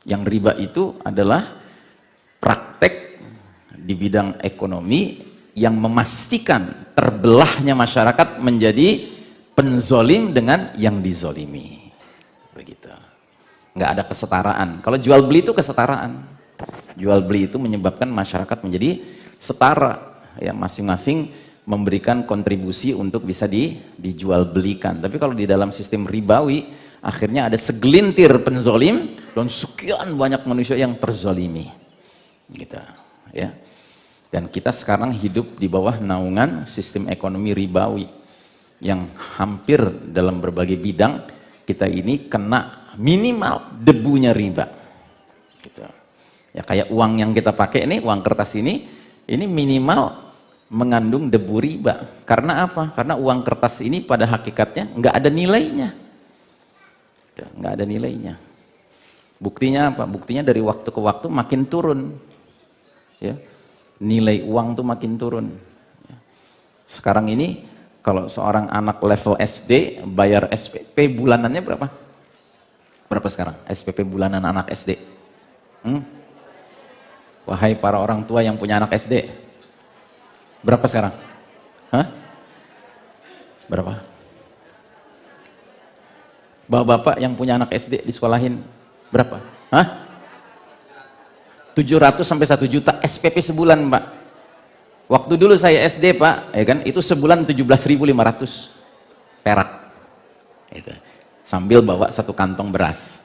B: Yang riba itu adalah praktek di bidang ekonomi yang memastikan terbelahnya masyarakat menjadi penzolim dengan yang dizolimi. Begitu. Nggak ada kesetaraan. Kalau jual beli itu kesetaraan. Jual beli itu menyebabkan masyarakat menjadi setara. Ya masing-masing memberikan kontribusi untuk bisa di, dijual belikan tapi kalau di dalam sistem ribawi akhirnya ada segelintir penzolim dan sekian banyak manusia yang terzolimi. Gitu ya dan kita sekarang hidup di bawah naungan sistem ekonomi ribawi yang hampir dalam berbagai bidang kita ini kena minimal debunya riba. Gitu. Ya kayak uang yang kita pakai ini, uang kertas ini, ini minimal mengandung debu riba. Karena apa? Karena uang kertas ini pada hakikatnya nggak ada nilainya. Gitu, nggak ada nilainya. Buktinya apa? Buktinya dari waktu ke waktu makin turun. Ya nilai uang tuh makin turun. Sekarang ini kalau seorang anak level SD bayar SPP bulanannya berapa? Berapa sekarang SPP bulanan anak SD? Hmm? Wahai para orang tua yang punya anak SD, berapa sekarang? Hah? Berapa? Bapak-bapak yang punya anak SD di sekolahin berapa? Hah? 700 sampai 1 juta SPP sebulan Pak waktu dulu saya SD Pak ya kan itu sebulan 17.500 perak itu. sambil bawa satu kantong beras.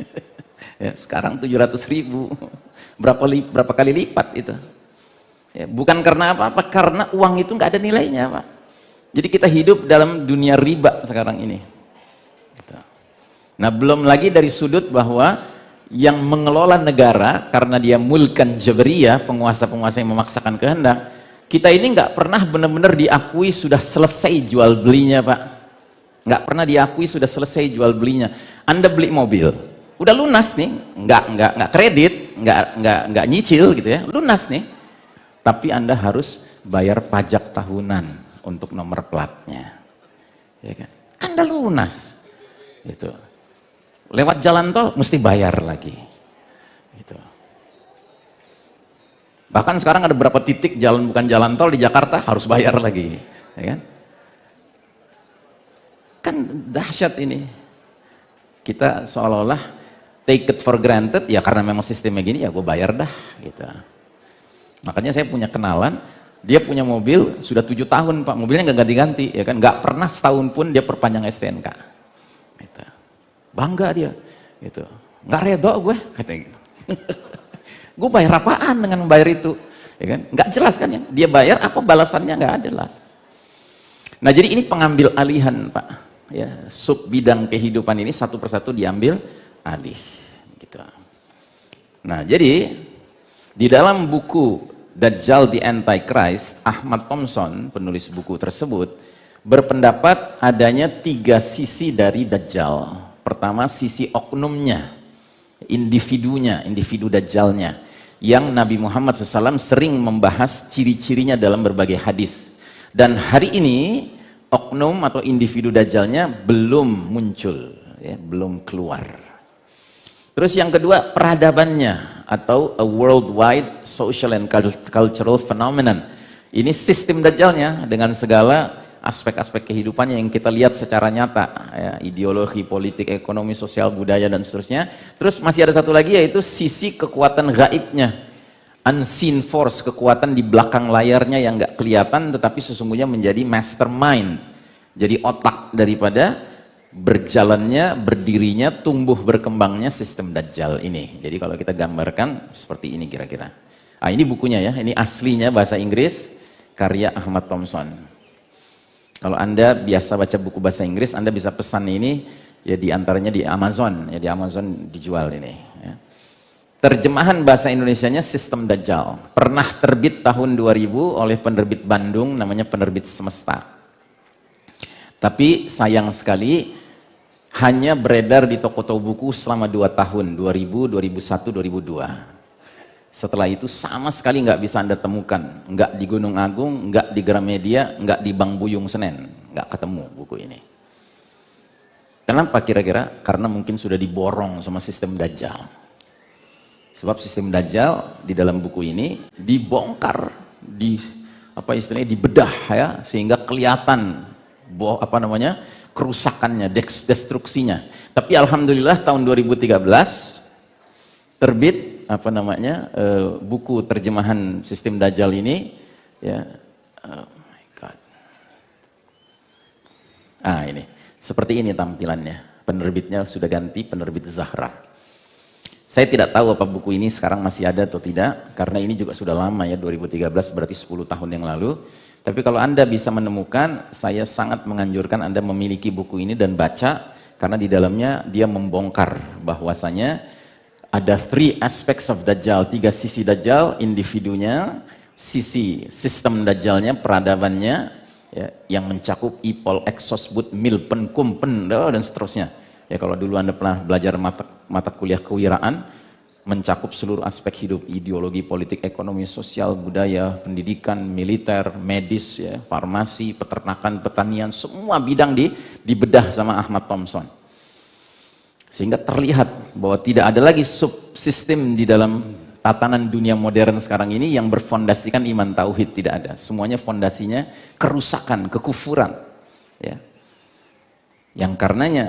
B: ya, sekarang 700 ribu, berapa, li, berapa kali lipat itu. Ya, bukan karena apa-apa, karena uang itu nggak ada nilainya Pak. Jadi kita hidup dalam dunia riba sekarang ini. Gitu. Nah belum lagi dari sudut bahwa yang mengelola negara karena dia mulkan jabariyah, penguasa-penguasa yang memaksakan kehendak, kita ini nggak pernah benar-benar diakui sudah selesai jual belinya Pak. Nggak pernah diakui sudah selesai jual belinya. Anda beli mobil, udah lunas nih, nggak nggak nggak kredit, nggak nggak nggak nyicil gitu ya, lunas nih. Tapi Anda harus bayar pajak tahunan untuk nomor platnya. Ya kan? Anda lunas. Itu. Lewat jalan tol mesti bayar lagi. Gitu. Bahkan sekarang ada beberapa titik jalan bukan jalan tol di Jakarta harus bayar lagi, ya kan? Kan dahsyat ini. Kita seolah-olah take it for granted ya karena memang sistemnya gini ya gue bayar dah gitu. Makanya saya punya kenalan, dia punya mobil sudah tujuh tahun pak, mobilnya nggak ganti-ganti ya kan, nggak pernah setahun pun dia perpanjang STNK. Gitu. Bangga dia, gitu. Nggak redo gue, kata gitu. gue bayar apaan dengan membayar itu? Ya kan? Nggak jelas kan ya dia bayar apa balasannya? Nggak jelas. Nah jadi ini pengambil alihan pak. Ya sub bidang kehidupan ini satu persatu diambil alih. Gitu. Nah jadi di dalam buku Dajjal the Antichrist Ahmad Thompson penulis buku tersebut berpendapat adanya tiga sisi dari Dajjal pertama sisi oknumnya individunya, individu Dajjalnya yang Nabi Muhammad SAW sering membahas ciri-cirinya dalam berbagai hadis. Dan hari ini oknum atau individu dajjalnya belum muncul, ya, belum keluar. Terus yang kedua peradabannya atau a worldwide social and cultural phenomenon. Ini sistem dajjalnya dengan segala aspek-aspek kehidupannya yang kita lihat secara nyata ya, ideologi, politik, ekonomi, sosial, budaya dan seterusnya. Terus masih ada satu lagi yaitu sisi kekuatan gaibnya. Unseen force, kekuatan di belakang layarnya yang nggak kelihatan tetapi sesungguhnya menjadi mastermind. Jadi otak daripada berjalannya, berdirinya, tumbuh berkembangnya sistem Dajjal ini. Jadi kalau kita gambarkan seperti ini kira-kira. Ah ini bukunya ya, ini aslinya bahasa Inggris karya Ahmad Thompson kalau Anda biasa baca buku bahasa Inggris, Anda bisa pesan ini ya di antaranya di Amazon, ya di Amazon dijual ini. Ya. Terjemahan bahasa Indonesianya Sistem Dajjal. Pernah terbit tahun 2000 oleh penerbit Bandung namanya penerbit Semesta. Tapi sayang sekali hanya beredar di toko-toko buku selama 2 tahun, 2000, 2001, 2002. Setelah itu sama sekali nggak bisa Anda temukan. Nggak di Gunung Agung, nggak di Gramedia, nggak di Bang Buyung Senen. Nggak ketemu buku ini. Kenapa kira-kira? Karena mungkin sudah diborong sama sistem Dajjal. Sebab sistem Dajjal di dalam buku ini dibongkar, di apa istilahnya dibedah ya sehingga kelihatan boh apa namanya kerusakannya, destruksinya. Tapi alhamdulillah tahun 2013 terbit apa namanya uh, buku terjemahan sistem Dajjal ini ya oh my God. ah ini. Seperti ini tampilannya. Penerbitnya sudah ganti penerbit Zahra. Saya tidak tahu apa buku ini sekarang masih ada atau tidak karena ini juga sudah lama ya 2013 berarti 10 tahun yang lalu. Tapi kalau anda bisa menemukan saya sangat menganjurkan anda memiliki buku ini dan baca karena di dalamnya dia membongkar bahwasanya ada three aspects of Dajjal, tiga sisi Dajjal, individunya, sisi sistem Dajjalnya, peradabannya, ya, yang mencakup ipol, exosbud, milpen, kumpen, dan seterusnya. Ya kalau dulu anda pernah belajar mata, mata kuliah kewiraan, mencakup seluruh aspek hidup, ideologi, politik, ekonomi, sosial, budaya, pendidikan, militer, medis, ya, farmasi, peternakan, pertanian, semua bidang di dibedah sama Ahmad Thompson. Sehingga terlihat bahwa tidak ada lagi subsistem di dalam tatanan dunia modern sekarang ini yang berfondasikan iman tauhid tidak ada. Semuanya fondasinya kerusakan, kekufuran. Ya. Yang karenanya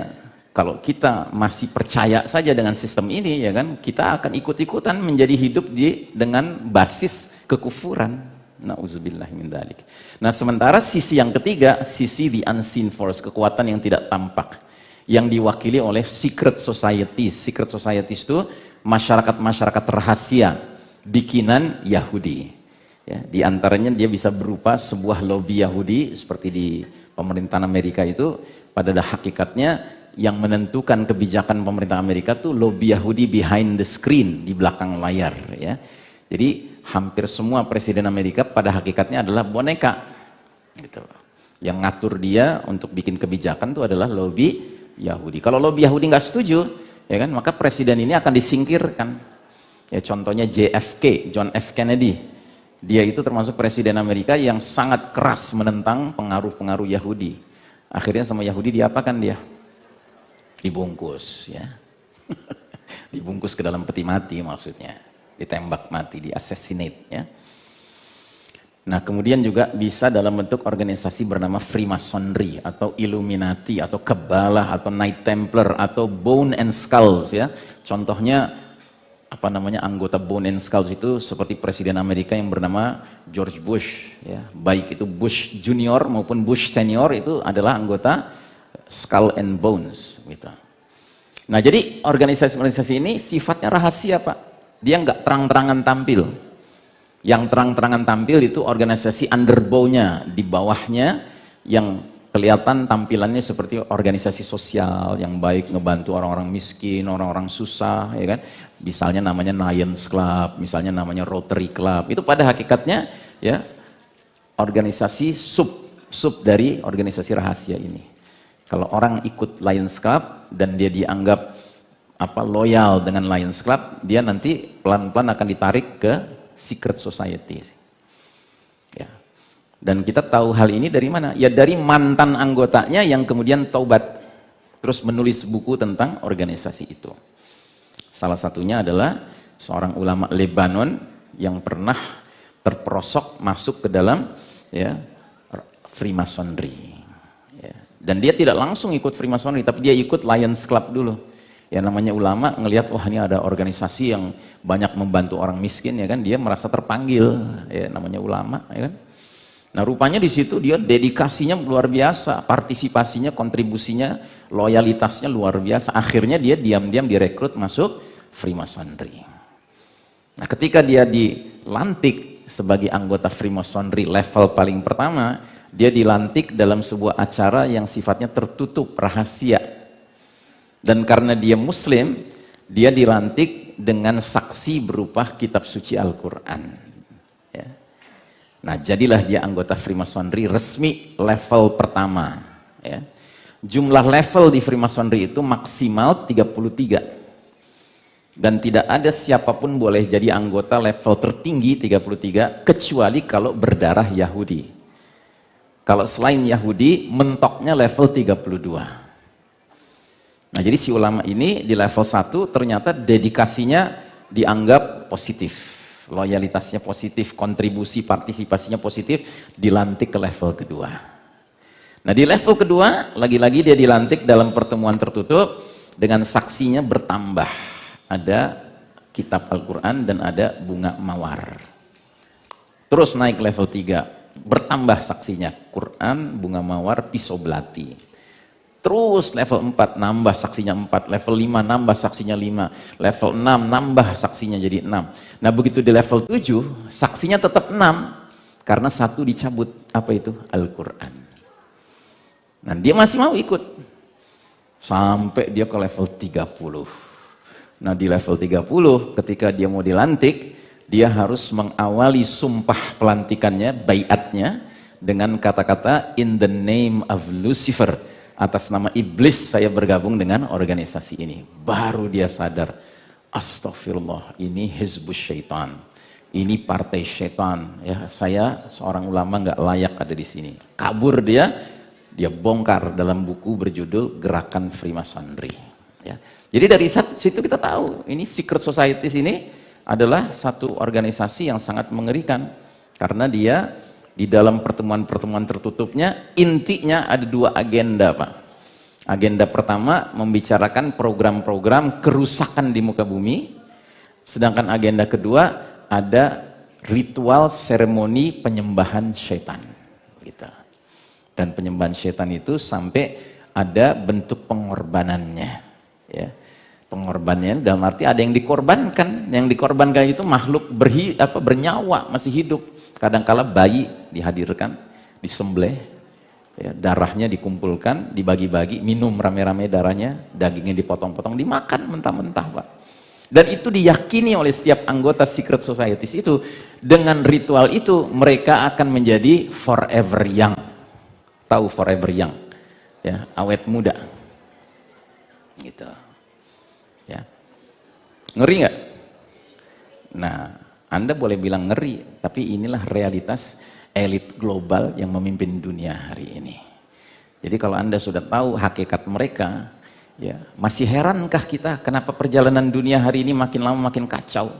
B: kalau kita masih percaya saja dengan sistem ini ya kan, kita akan ikut-ikutan menjadi hidup di dengan basis kekufuran. Nauzubillah min Nah, sementara sisi yang ketiga, sisi the unseen force, kekuatan yang tidak tampak yang diwakili oleh secret societies. Secret societies itu masyarakat-masyarakat rahasia bikinan Yahudi. Ya, di antaranya dia bisa berupa sebuah lobby Yahudi seperti di pemerintahan Amerika itu pada hakikatnya yang menentukan kebijakan pemerintah Amerika tuh lobby Yahudi behind the screen di belakang layar ya. Jadi hampir semua presiden Amerika pada hakikatnya adalah boneka gitu. Yang ngatur dia untuk bikin kebijakan itu adalah lobby Yahudi. Kalau lobby Yahudi nggak setuju, ya kan, maka presiden ini akan disingkirkan. Ya contohnya JFK, John F Kennedy dia itu termasuk presiden Amerika yang sangat keras menentang pengaruh-pengaruh Yahudi. Akhirnya sama Yahudi diapakan dia? Dibungkus ya. Dibungkus ke dalam peti mati maksudnya. Ditembak mati, di assassinate ya. Nah kemudian juga bisa dalam bentuk organisasi bernama Freemasonry atau Illuminati atau Kebalah atau Knight Templar atau Bone and Skulls ya. Contohnya apa namanya anggota Bone and Skulls itu seperti presiden Amerika yang bernama George Bush ya baik itu Bush Junior maupun Bush Senior itu adalah anggota Skull and Bones gitu. Nah jadi organisasi-organisasi ini sifatnya rahasia pak dia nggak terang-terangan tampil yang terang-terangan tampil itu organisasi underbow-nya di bawahnya yang kelihatan tampilannya seperti organisasi sosial yang baik ngebantu orang-orang miskin, orang-orang susah, ya kan? Misalnya namanya Lions Club, misalnya namanya Rotary Club. Itu pada hakikatnya ya organisasi sub sub dari organisasi rahasia ini. Kalau orang ikut Lions Club dan dia dianggap apa loyal dengan Lions Club, dia nanti pelan-pelan akan ditarik ke secret society. Dan kita tahu hal ini dari mana? Ya dari mantan anggotanya yang kemudian taubat. Terus menulis buku tentang organisasi itu. Salah satunya adalah seorang ulama Lebanon yang pernah terperosok masuk ke dalam ya Freemasonry. Ya. Dan dia tidak langsung ikut Freemasonry, tapi dia ikut Lions Club dulu. Ya namanya ulama ngelihat wah ini ada organisasi yang banyak membantu orang miskin ya kan, dia merasa terpanggil. Ya namanya ulama ya kan Nah rupanya di situ dia dedikasinya luar biasa, partisipasinya, kontribusinya, loyalitasnya luar biasa. Akhirnya dia diam-diam direkrut masuk Freemasonry. Nah ketika dia dilantik sebagai anggota Freemasonry level paling pertama, dia dilantik dalam sebuah acara yang sifatnya tertutup, rahasia. Dan karena dia muslim, dia dilantik dengan saksi berupa kitab suci Al-Quran. Nah, jadilah dia anggota Freemasonry resmi level pertama. Ya. Jumlah level di Freemasonry itu maksimal 33. Dan tidak ada siapa pun boleh jadi anggota level tertinggi 33 kecuali kalau berdarah Yahudi. Kalau selain Yahudi, mentoknya level 32. Nah, jadi si ulama ini di level 1 ternyata dedikasinya dianggap positif loyalitasnya positif, kontribusi partisipasinya positif, dilantik ke level kedua. Nah di level kedua, lagi-lagi dia dilantik dalam pertemuan tertutup dengan saksinya bertambah. Ada kitab Al-Quran dan ada bunga mawar. Terus naik level 3, bertambah saksinya. Quran, bunga mawar, pisau belati. Terus level 4 nambah saksinya 4, level 5 nambah saksinya 5, level 6 nambah saksinya jadi 6. Nah begitu di level 7, saksinya tetap 6, karena satu dicabut, apa itu? Al-Quran. Nah dia masih mau ikut. Sampai dia ke level 30. Nah di level 30, ketika dia mau dilantik, dia harus mengawali sumpah pelantikannya, bayatnya, dengan kata-kata in the name of Lucifer atas nama iblis saya bergabung dengan organisasi ini. Baru dia sadar, astagfirullah, ini hizbus syaitan. Ini partai syaitan. Ya, saya seorang ulama nggak layak ada di sini. Kabur dia, dia bongkar dalam buku berjudul Gerakan Freemasonry. Ya. Jadi dari situ kita tahu, ini secret society ini adalah satu organisasi yang sangat mengerikan. Karena dia di dalam pertemuan-pertemuan tertutupnya intinya ada dua agenda Pak. Agenda pertama membicarakan program-program kerusakan di muka bumi. Sedangkan agenda kedua ada ritual seremoni penyembahan setan gitu. dan penyembahan setan itu sampai ada bentuk pengorbanannya ya pengorbanannya dalam arti ada yang dikorbankan. Yang dikorbankan itu makhluk berhi, apa, bernyawa masih hidup. Kadangkala bayi dihadirkan disembelih ya, darahnya dikumpulkan dibagi-bagi minum rame-rame darahnya dagingnya dipotong-potong dimakan mentah-mentah pak. Dan itu diyakini oleh setiap anggota secret societies itu. Dengan ritual itu mereka akan menjadi forever young. Tahu forever young? Ya awet muda. Gitu ngeri nggak? Nah anda boleh bilang ngeri tapi inilah realitas elit global yang memimpin dunia hari ini. Jadi kalau anda sudah tahu hakikat mereka ya masih herankah kita kenapa perjalanan dunia hari ini makin lama makin kacau?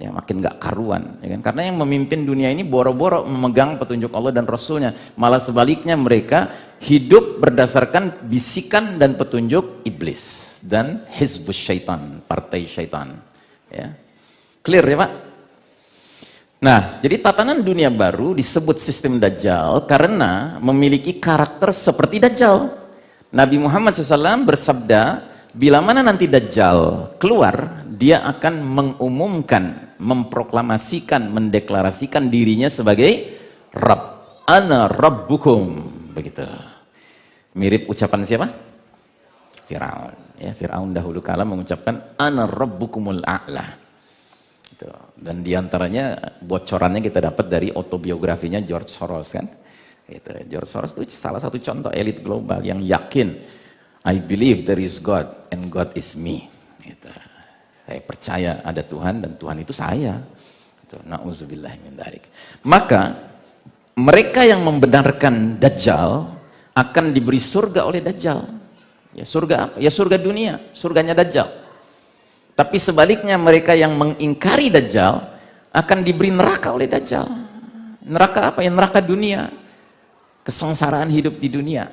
B: Ya makin gak karuan ya kan? karena yang memimpin dunia ini boro-boro memegang petunjuk Allah dan Rasulnya. Malah sebaliknya mereka hidup berdasarkan bisikan dan petunjuk iblis dan hizbus syaitan partai syaitan ya clear ya pak Nah, jadi tatanan dunia baru disebut sistem Dajjal karena memiliki karakter seperti Dajjal. Nabi Muhammad SAW bersabda, bila mana nanti Dajjal keluar, dia akan mengumumkan memproklamasikan, mendeklarasikan dirinya sebagai Rabb. Ana Rabbukum. Begitu. Mirip ucapan siapa? Fir'aun. Ya, Fir'aun dahulu kala mengucapkan Ana Rabbukumul A'la. Gitu. Dan di antaranya bocorannya kita dapat dari autobiografinya George Soros kan. Gitu. George Soros itu salah satu contoh elit global yang yakin I believe there is God and God is me. Gitu. Saya percaya ada Tuhan dan Tuhan itu saya. Nauzubillah min darik. Maka mereka yang membenarkan Dajjal akan diberi surga oleh Dajjal. Ya surga apa? Ya surga dunia, surganya Dajjal. Tapi sebaliknya mereka yang mengingkari Dajjal akan diberi neraka oleh Dajjal. Neraka apa? Ya neraka dunia. Kesengsaraan hidup di dunia.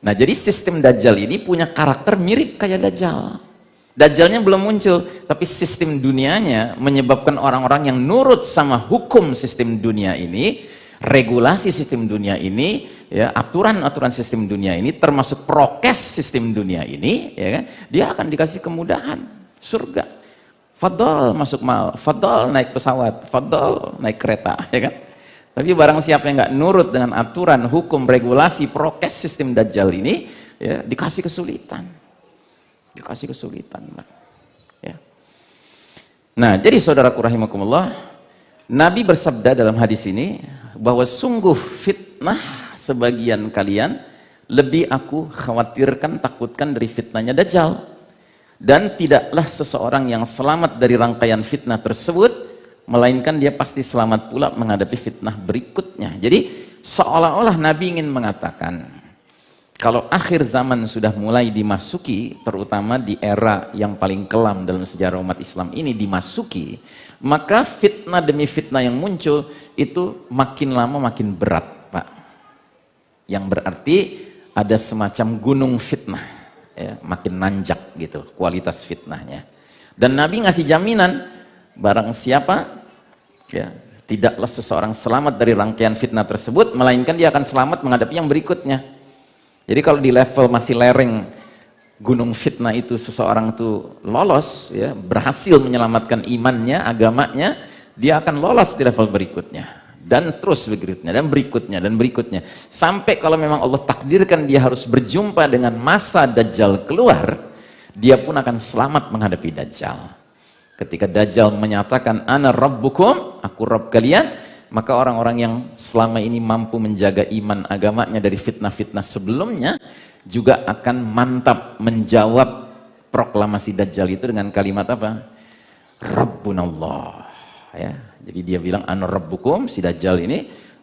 B: Nah jadi sistem Dajjal ini punya karakter mirip kayak Dajjal. Dajjalnya belum muncul, tapi sistem dunianya menyebabkan orang-orang yang nurut sama hukum sistem dunia ini, regulasi sistem dunia ini, ya aturan-aturan sistem dunia ini, termasuk prokes sistem dunia ini, ya kan, dia akan dikasih kemudahan, surga. Fadol masuk mal, fadol naik pesawat, fadol naik kereta, ya kan. Tapi barang siapa yang nggak nurut dengan aturan, hukum, regulasi, prokes sistem dajjal ini, ya dikasih kesulitan. Dikasih kesulitan. Ya. Nah, jadi saudaraku rahimakumullah, Nabi bersabda dalam hadis ini bahwa sungguh fitnah sebagian kalian lebih aku khawatirkan, takutkan dari fitnahnya dajjal. Dan tidaklah seseorang yang selamat dari rangkaian fitnah tersebut melainkan dia pasti selamat pula menghadapi fitnah berikutnya. Jadi seolah-olah Nabi ingin mengatakan kalau akhir zaman sudah mulai dimasuki, terutama di era yang paling kelam dalam sejarah umat Islam ini dimasuki, maka fitnah demi fitnah yang muncul itu makin lama makin berat, Pak. Yang berarti ada semacam gunung fitnah, ya, makin nanjak gitu kualitas fitnahnya. Dan Nabi ngasih jaminan, barang siapa ya tidaklah seseorang selamat dari rangkaian fitnah tersebut melainkan dia akan selamat menghadapi yang berikutnya jadi kalau di level masih lereng gunung fitnah itu seseorang itu lolos ya berhasil menyelamatkan imannya agamanya dia akan lolos di level berikutnya. Dan terus berikutnya dan berikutnya dan berikutnya. Sampai kalau memang Allah takdirkan dia harus berjumpa dengan masa dajjal keluar dia pun akan selamat menghadapi dajjal. Ketika Dajjal menyatakan ana rabbukum, aku Rabb kalian, maka orang-orang yang selama ini mampu menjaga iman agamanya dari fitnah-fitnah sebelumnya juga akan mantap menjawab proklamasi Dajjal itu dengan kalimat apa? Rabbunallah. Ya, jadi dia bilang ana rabbukum si Dajjal ini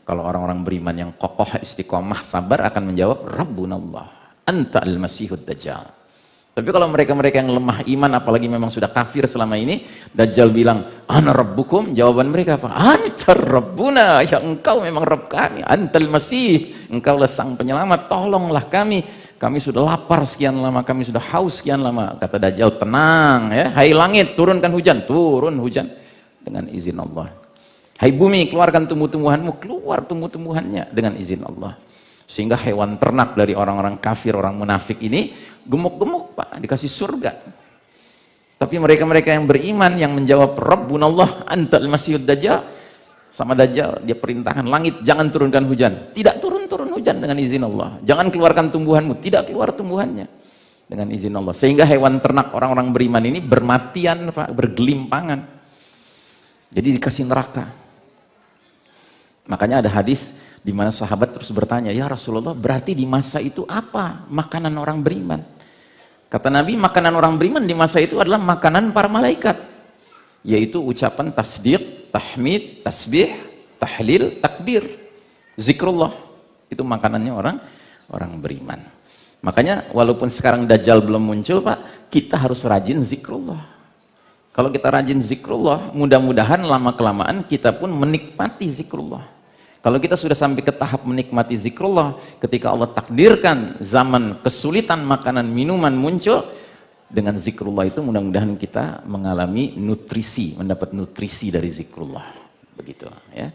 B: kalau orang-orang beriman yang kokoh istiqomah sabar akan menjawab Rabbunallah. Anta al-masihud Dajjal. Tapi kalau mereka-mereka yang lemah iman, apalagi memang sudah kafir selama ini, Dajjal bilang, Ana Rabbukum, jawaban mereka apa? Antar Rabbuna, ya engkau memang Rabb kami, antal Masih, engkau lah sang penyelamat, tolonglah kami. Kami sudah lapar sekian lama, kami sudah haus sekian lama. Kata Dajjal, tenang ya, hai langit, turunkan hujan, turun hujan dengan izin Allah. Hai bumi, keluarkan tumbuh-tumbuhanmu, keluar tumbuh-tumbuhannya dengan izin Allah. Sehingga hewan ternak dari orang-orang kafir, orang munafik ini gemuk-gemuk Pak, dikasih surga. Tapi mereka-mereka yang beriman yang menjawab Rabbunallah antal masihud dajjal sama dajjal dia perintahkan langit jangan turunkan hujan. Tidak turun-turun hujan dengan izin Allah. Jangan keluarkan tumbuhanmu, tidak keluar tumbuhannya dengan izin Allah. Sehingga hewan ternak orang-orang beriman ini bermatian Pak, bergelimpangan. Jadi dikasih neraka. Makanya ada hadis di mana sahabat terus bertanya, "Ya Rasulullah, berarti di masa itu apa makanan orang beriman?" Kata Nabi, makanan orang beriman di masa itu adalah makanan para malaikat, yaitu ucapan tasdiq, tahmid, tasbih, tahlil, takbir, zikrullah. Itu makanannya orang orang beriman. Makanya walaupun sekarang dajjal belum muncul, Pak, kita harus rajin zikrullah. Kalau kita rajin zikrullah, mudah-mudahan lama kelamaan kita pun menikmati zikrullah. Kalau kita sudah sampai ke tahap menikmati zikrullah, ketika Allah takdirkan zaman kesulitan makanan minuman muncul, dengan zikrullah itu mudah-mudahan kita mengalami nutrisi, mendapat nutrisi dari zikrullah. Begitu ya.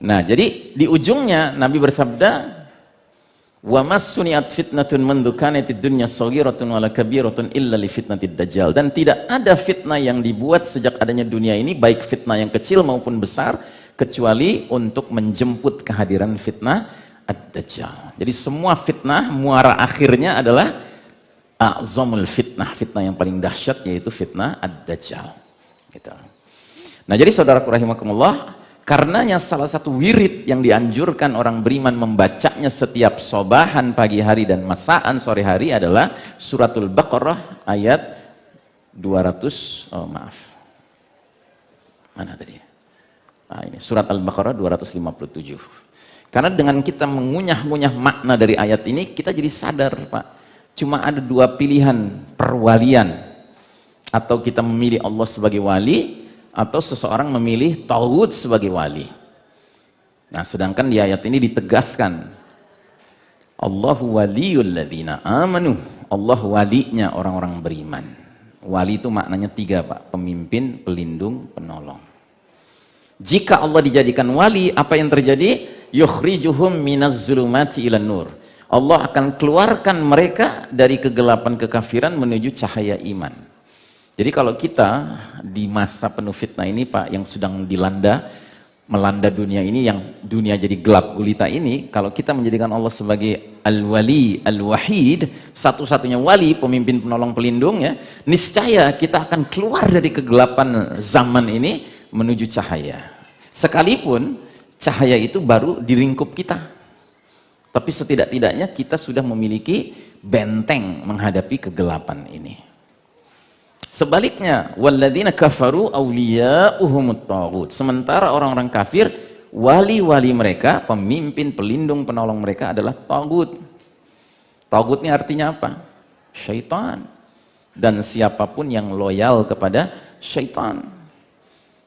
B: Nah, jadi di ujungnya Nabi bersabda, "Wa masuniat fitnatun mandu kanatid dunya saghiratun wala kabiratun illa li fitnatid dajjal." Dan tidak ada fitnah yang dibuat sejak adanya dunia ini, baik fitnah yang kecil maupun besar, kecuali untuk menjemput kehadiran fitnah ad-dajjal. Jadi semua fitnah muara akhirnya adalah a'zamul fitnah, fitnah yang paling dahsyat yaitu fitnah ad-dajjal. Gitu. Nah, jadi saudara rahimakumullah, karenanya salah satu wirid yang dianjurkan orang beriman membacanya setiap sobahan pagi hari dan masaan sore hari adalah suratul Baqarah ayat 200 oh maaf. Mana tadi? Nah, ini surat Al-Baqarah 257. Karena dengan kita mengunyah-ngunyah makna dari ayat ini, kita jadi sadar, Pak. Cuma ada dua pilihan perwalian. Atau kita memilih Allah sebagai wali, atau seseorang memilih Tauhud sebagai wali. Nah, sedangkan di ayat ini ditegaskan, Allahu waliyul ladhina amanu. Allah walinya orang-orang beriman. Wali itu maknanya tiga, Pak. Pemimpin, pelindung, penolong. Jika Allah dijadikan wali, apa yang terjadi? Yukhrijuhum minaz zulumati ilan nur. Allah akan keluarkan mereka dari kegelapan kekafiran menuju cahaya iman. Jadi kalau kita di masa penuh fitnah ini Pak, yang sedang dilanda, melanda dunia ini, yang dunia jadi gelap gulita ini, kalau kita menjadikan Allah sebagai al-wali, al-wahid, satu-satunya wali, pemimpin penolong pelindung ya, niscaya kita akan keluar dari kegelapan zaman ini, menuju cahaya. Sekalipun cahaya itu baru di lingkup kita. Tapi setidak-tidaknya kita sudah memiliki benteng menghadapi kegelapan ini. Sebaliknya, walladzina kafaru awliya'uhumut taghut. Sementara orang-orang kafir, wali-wali mereka, pemimpin, pelindung, penolong mereka adalah tagut. Tagut ini artinya apa? Syaitan. Dan siapa pun yang loyal kepada syaitan.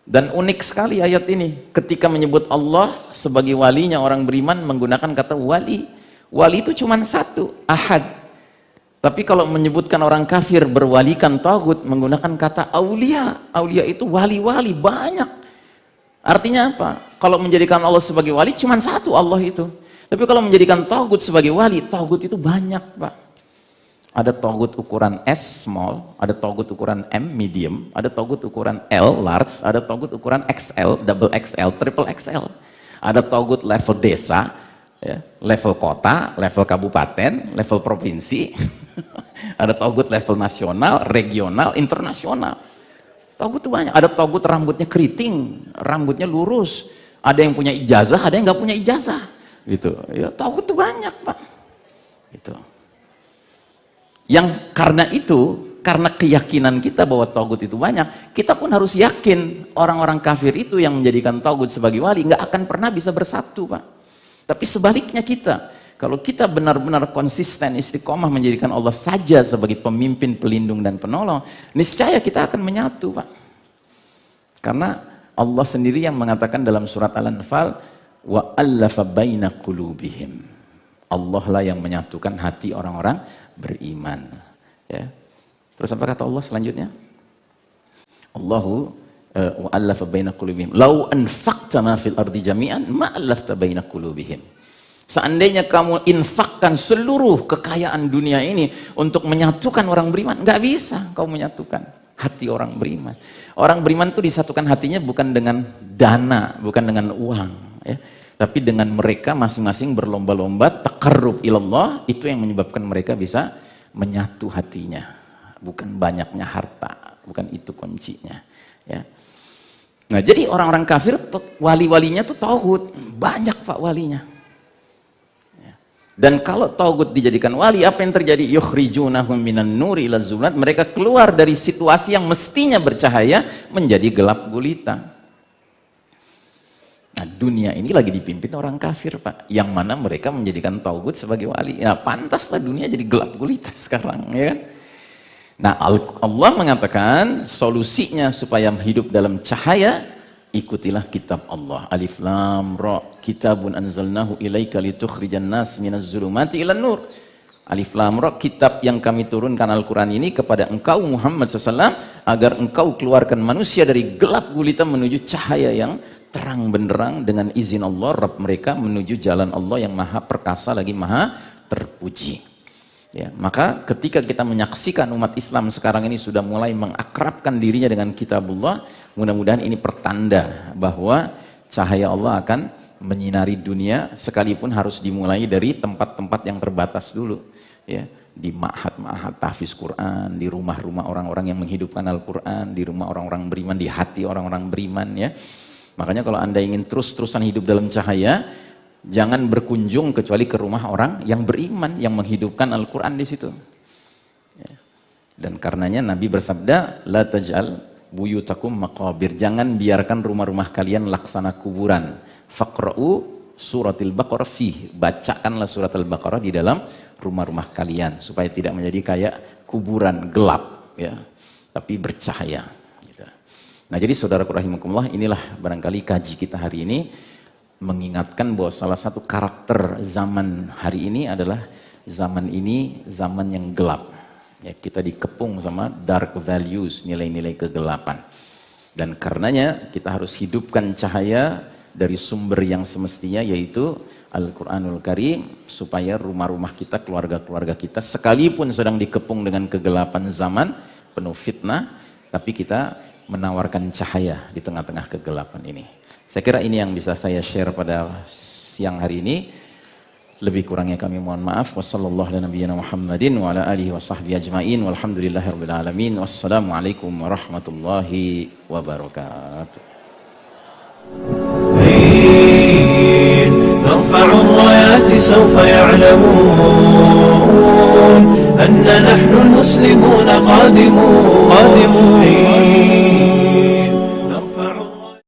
B: Dan unik sekali ayat ini. Ketika menyebut Allah sebagai walinya orang beriman menggunakan kata wali. Wali itu cuma satu, ahad. Tapi kalau menyebutkan orang kafir berwalikan tagut menggunakan kata aulia. Aulia itu wali-wali banyak. Artinya apa? Kalau menjadikan Allah sebagai wali cuma satu Allah itu. Tapi kalau menjadikan tagut sebagai wali, tagut itu banyak, Pak ada togut ukuran S small, ada togut ukuran M medium, ada togut ukuran L large, ada togut ukuran XL, double XL, triple XL. Ada togut level desa, ya, level kota, level kabupaten, level provinsi. ada togut level nasional, regional, internasional. Togut itu banyak. Ada togut rambutnya keriting, rambutnya lurus. Ada yang punya ijazah, ada yang nggak punya ijazah. Gitu. Ya, togut itu banyak, Pak. Yang karena itu, karena keyakinan kita bahwa togut itu banyak, kita pun harus yakin orang-orang kafir itu yang menjadikan togut sebagai wali nggak akan pernah bisa bersatu, Pak. Tapi sebaliknya kita, kalau kita benar-benar konsisten istiqomah menjadikan Allah saja sebagai pemimpin, pelindung dan penolong, niscaya kita akan menyatu, Pak. Karena Allah sendiri yang mengatakan dalam surat Al-Anfal, wa allafa baina qulubihim. Allah lah yang menyatukan hati orang-orang beriman. Ya. Terus apa kata Allah selanjutnya? Allahu eh, wa allafa baina qulubihim. Lau anfaqta ma fil ardi jami'an ma allafta baina qulubihim. Seandainya kamu infakkan seluruh kekayaan dunia ini untuk menyatukan orang beriman, nggak bisa kau menyatukan hati orang beriman. Orang beriman itu disatukan hatinya bukan dengan dana, bukan dengan uang, ya. Tapi dengan mereka masing-masing berlomba-lomba takarrub ilallah, itu yang menyebabkan mereka bisa menyatu hatinya. Bukan banyaknya harta, bukan itu kuncinya, ya. Nah, jadi orang-orang kafir wali-walinya tuh tauhid, banyak Pak walinya. Dan kalau Taugut dijadikan wali, apa yang terjadi? Yukhrijunahum minan nuri ila zulat. Mereka keluar dari situasi yang mestinya bercahaya menjadi gelap gulita. Nah, dunia ini lagi dipimpin orang kafir, Pak. Yang mana mereka menjadikan Taugut sebagai wali. Nah, pantaslah dunia jadi gelap gulita sekarang, ya kan? Nah, Allah mengatakan solusinya supaya hidup dalam cahaya ikutilah kitab Allah. Alif Lam Ra. Kitabun anzalnahu ilaika litukhrijan nas minaz zulumati ilan nur. Alif Lam Ra, kitab yang kami turunkan Al-Quran ini kepada engkau Muhammad SAW agar engkau keluarkan manusia dari gelap gulita menuju cahaya yang terang benderang dengan izin Allah Rabb mereka menuju jalan Allah yang maha perkasa lagi maha terpuji. Ya, maka ketika kita menyaksikan umat Islam sekarang ini sudah mulai mengakrabkan dirinya dengan kitabullah, mudah-mudahan ini pertanda bahwa cahaya Allah akan menyinari dunia sekalipun harus dimulai dari tempat-tempat yang terbatas dulu. Ya, di ma'had-ma'had tahfiz Quran, di rumah-rumah orang-orang yang menghidupkan Al-Quran, di rumah orang-orang beriman, di hati orang-orang beriman ya. Makanya kalau Anda ingin terus-terusan hidup dalam cahaya, jangan berkunjung kecuali ke rumah orang yang beriman yang menghidupkan Al-Quran di situ. Ya. dan karenanya Nabi bersabda la taj'al buyutakum maqabir. Jangan biarkan rumah-rumah kalian laksana kuburan. Faqra'u suratil baqarah fih. Bacakanlah surat al-baqarah di dalam rumah-rumah kalian supaya tidak menjadi kayak kuburan gelap ya. Tapi bercahaya. Nah jadi saudara rahimakumullah inilah barangkali kaji kita hari ini mengingatkan bahwa salah satu karakter zaman hari ini adalah zaman ini zaman yang gelap. Ya, kita dikepung sama dark values, nilai-nilai kegelapan. Dan karenanya kita harus hidupkan cahaya dari sumber yang semestinya yaitu Al-Quranul Karim supaya rumah-rumah kita, keluarga-keluarga kita sekalipun sedang dikepung dengan kegelapan zaman penuh fitnah, tapi kita menawarkan cahaya di tengah-tengah kegelapan ini. Saya kira ini yang bisa saya share pada siang hari ini. Lebih kurangnya kami mohon maaf. Wassalamualaikum warahmatullahi wabarakatuh. نرفع الرايات سوف يعلمون أن نحن المسلمون قادمون قادمون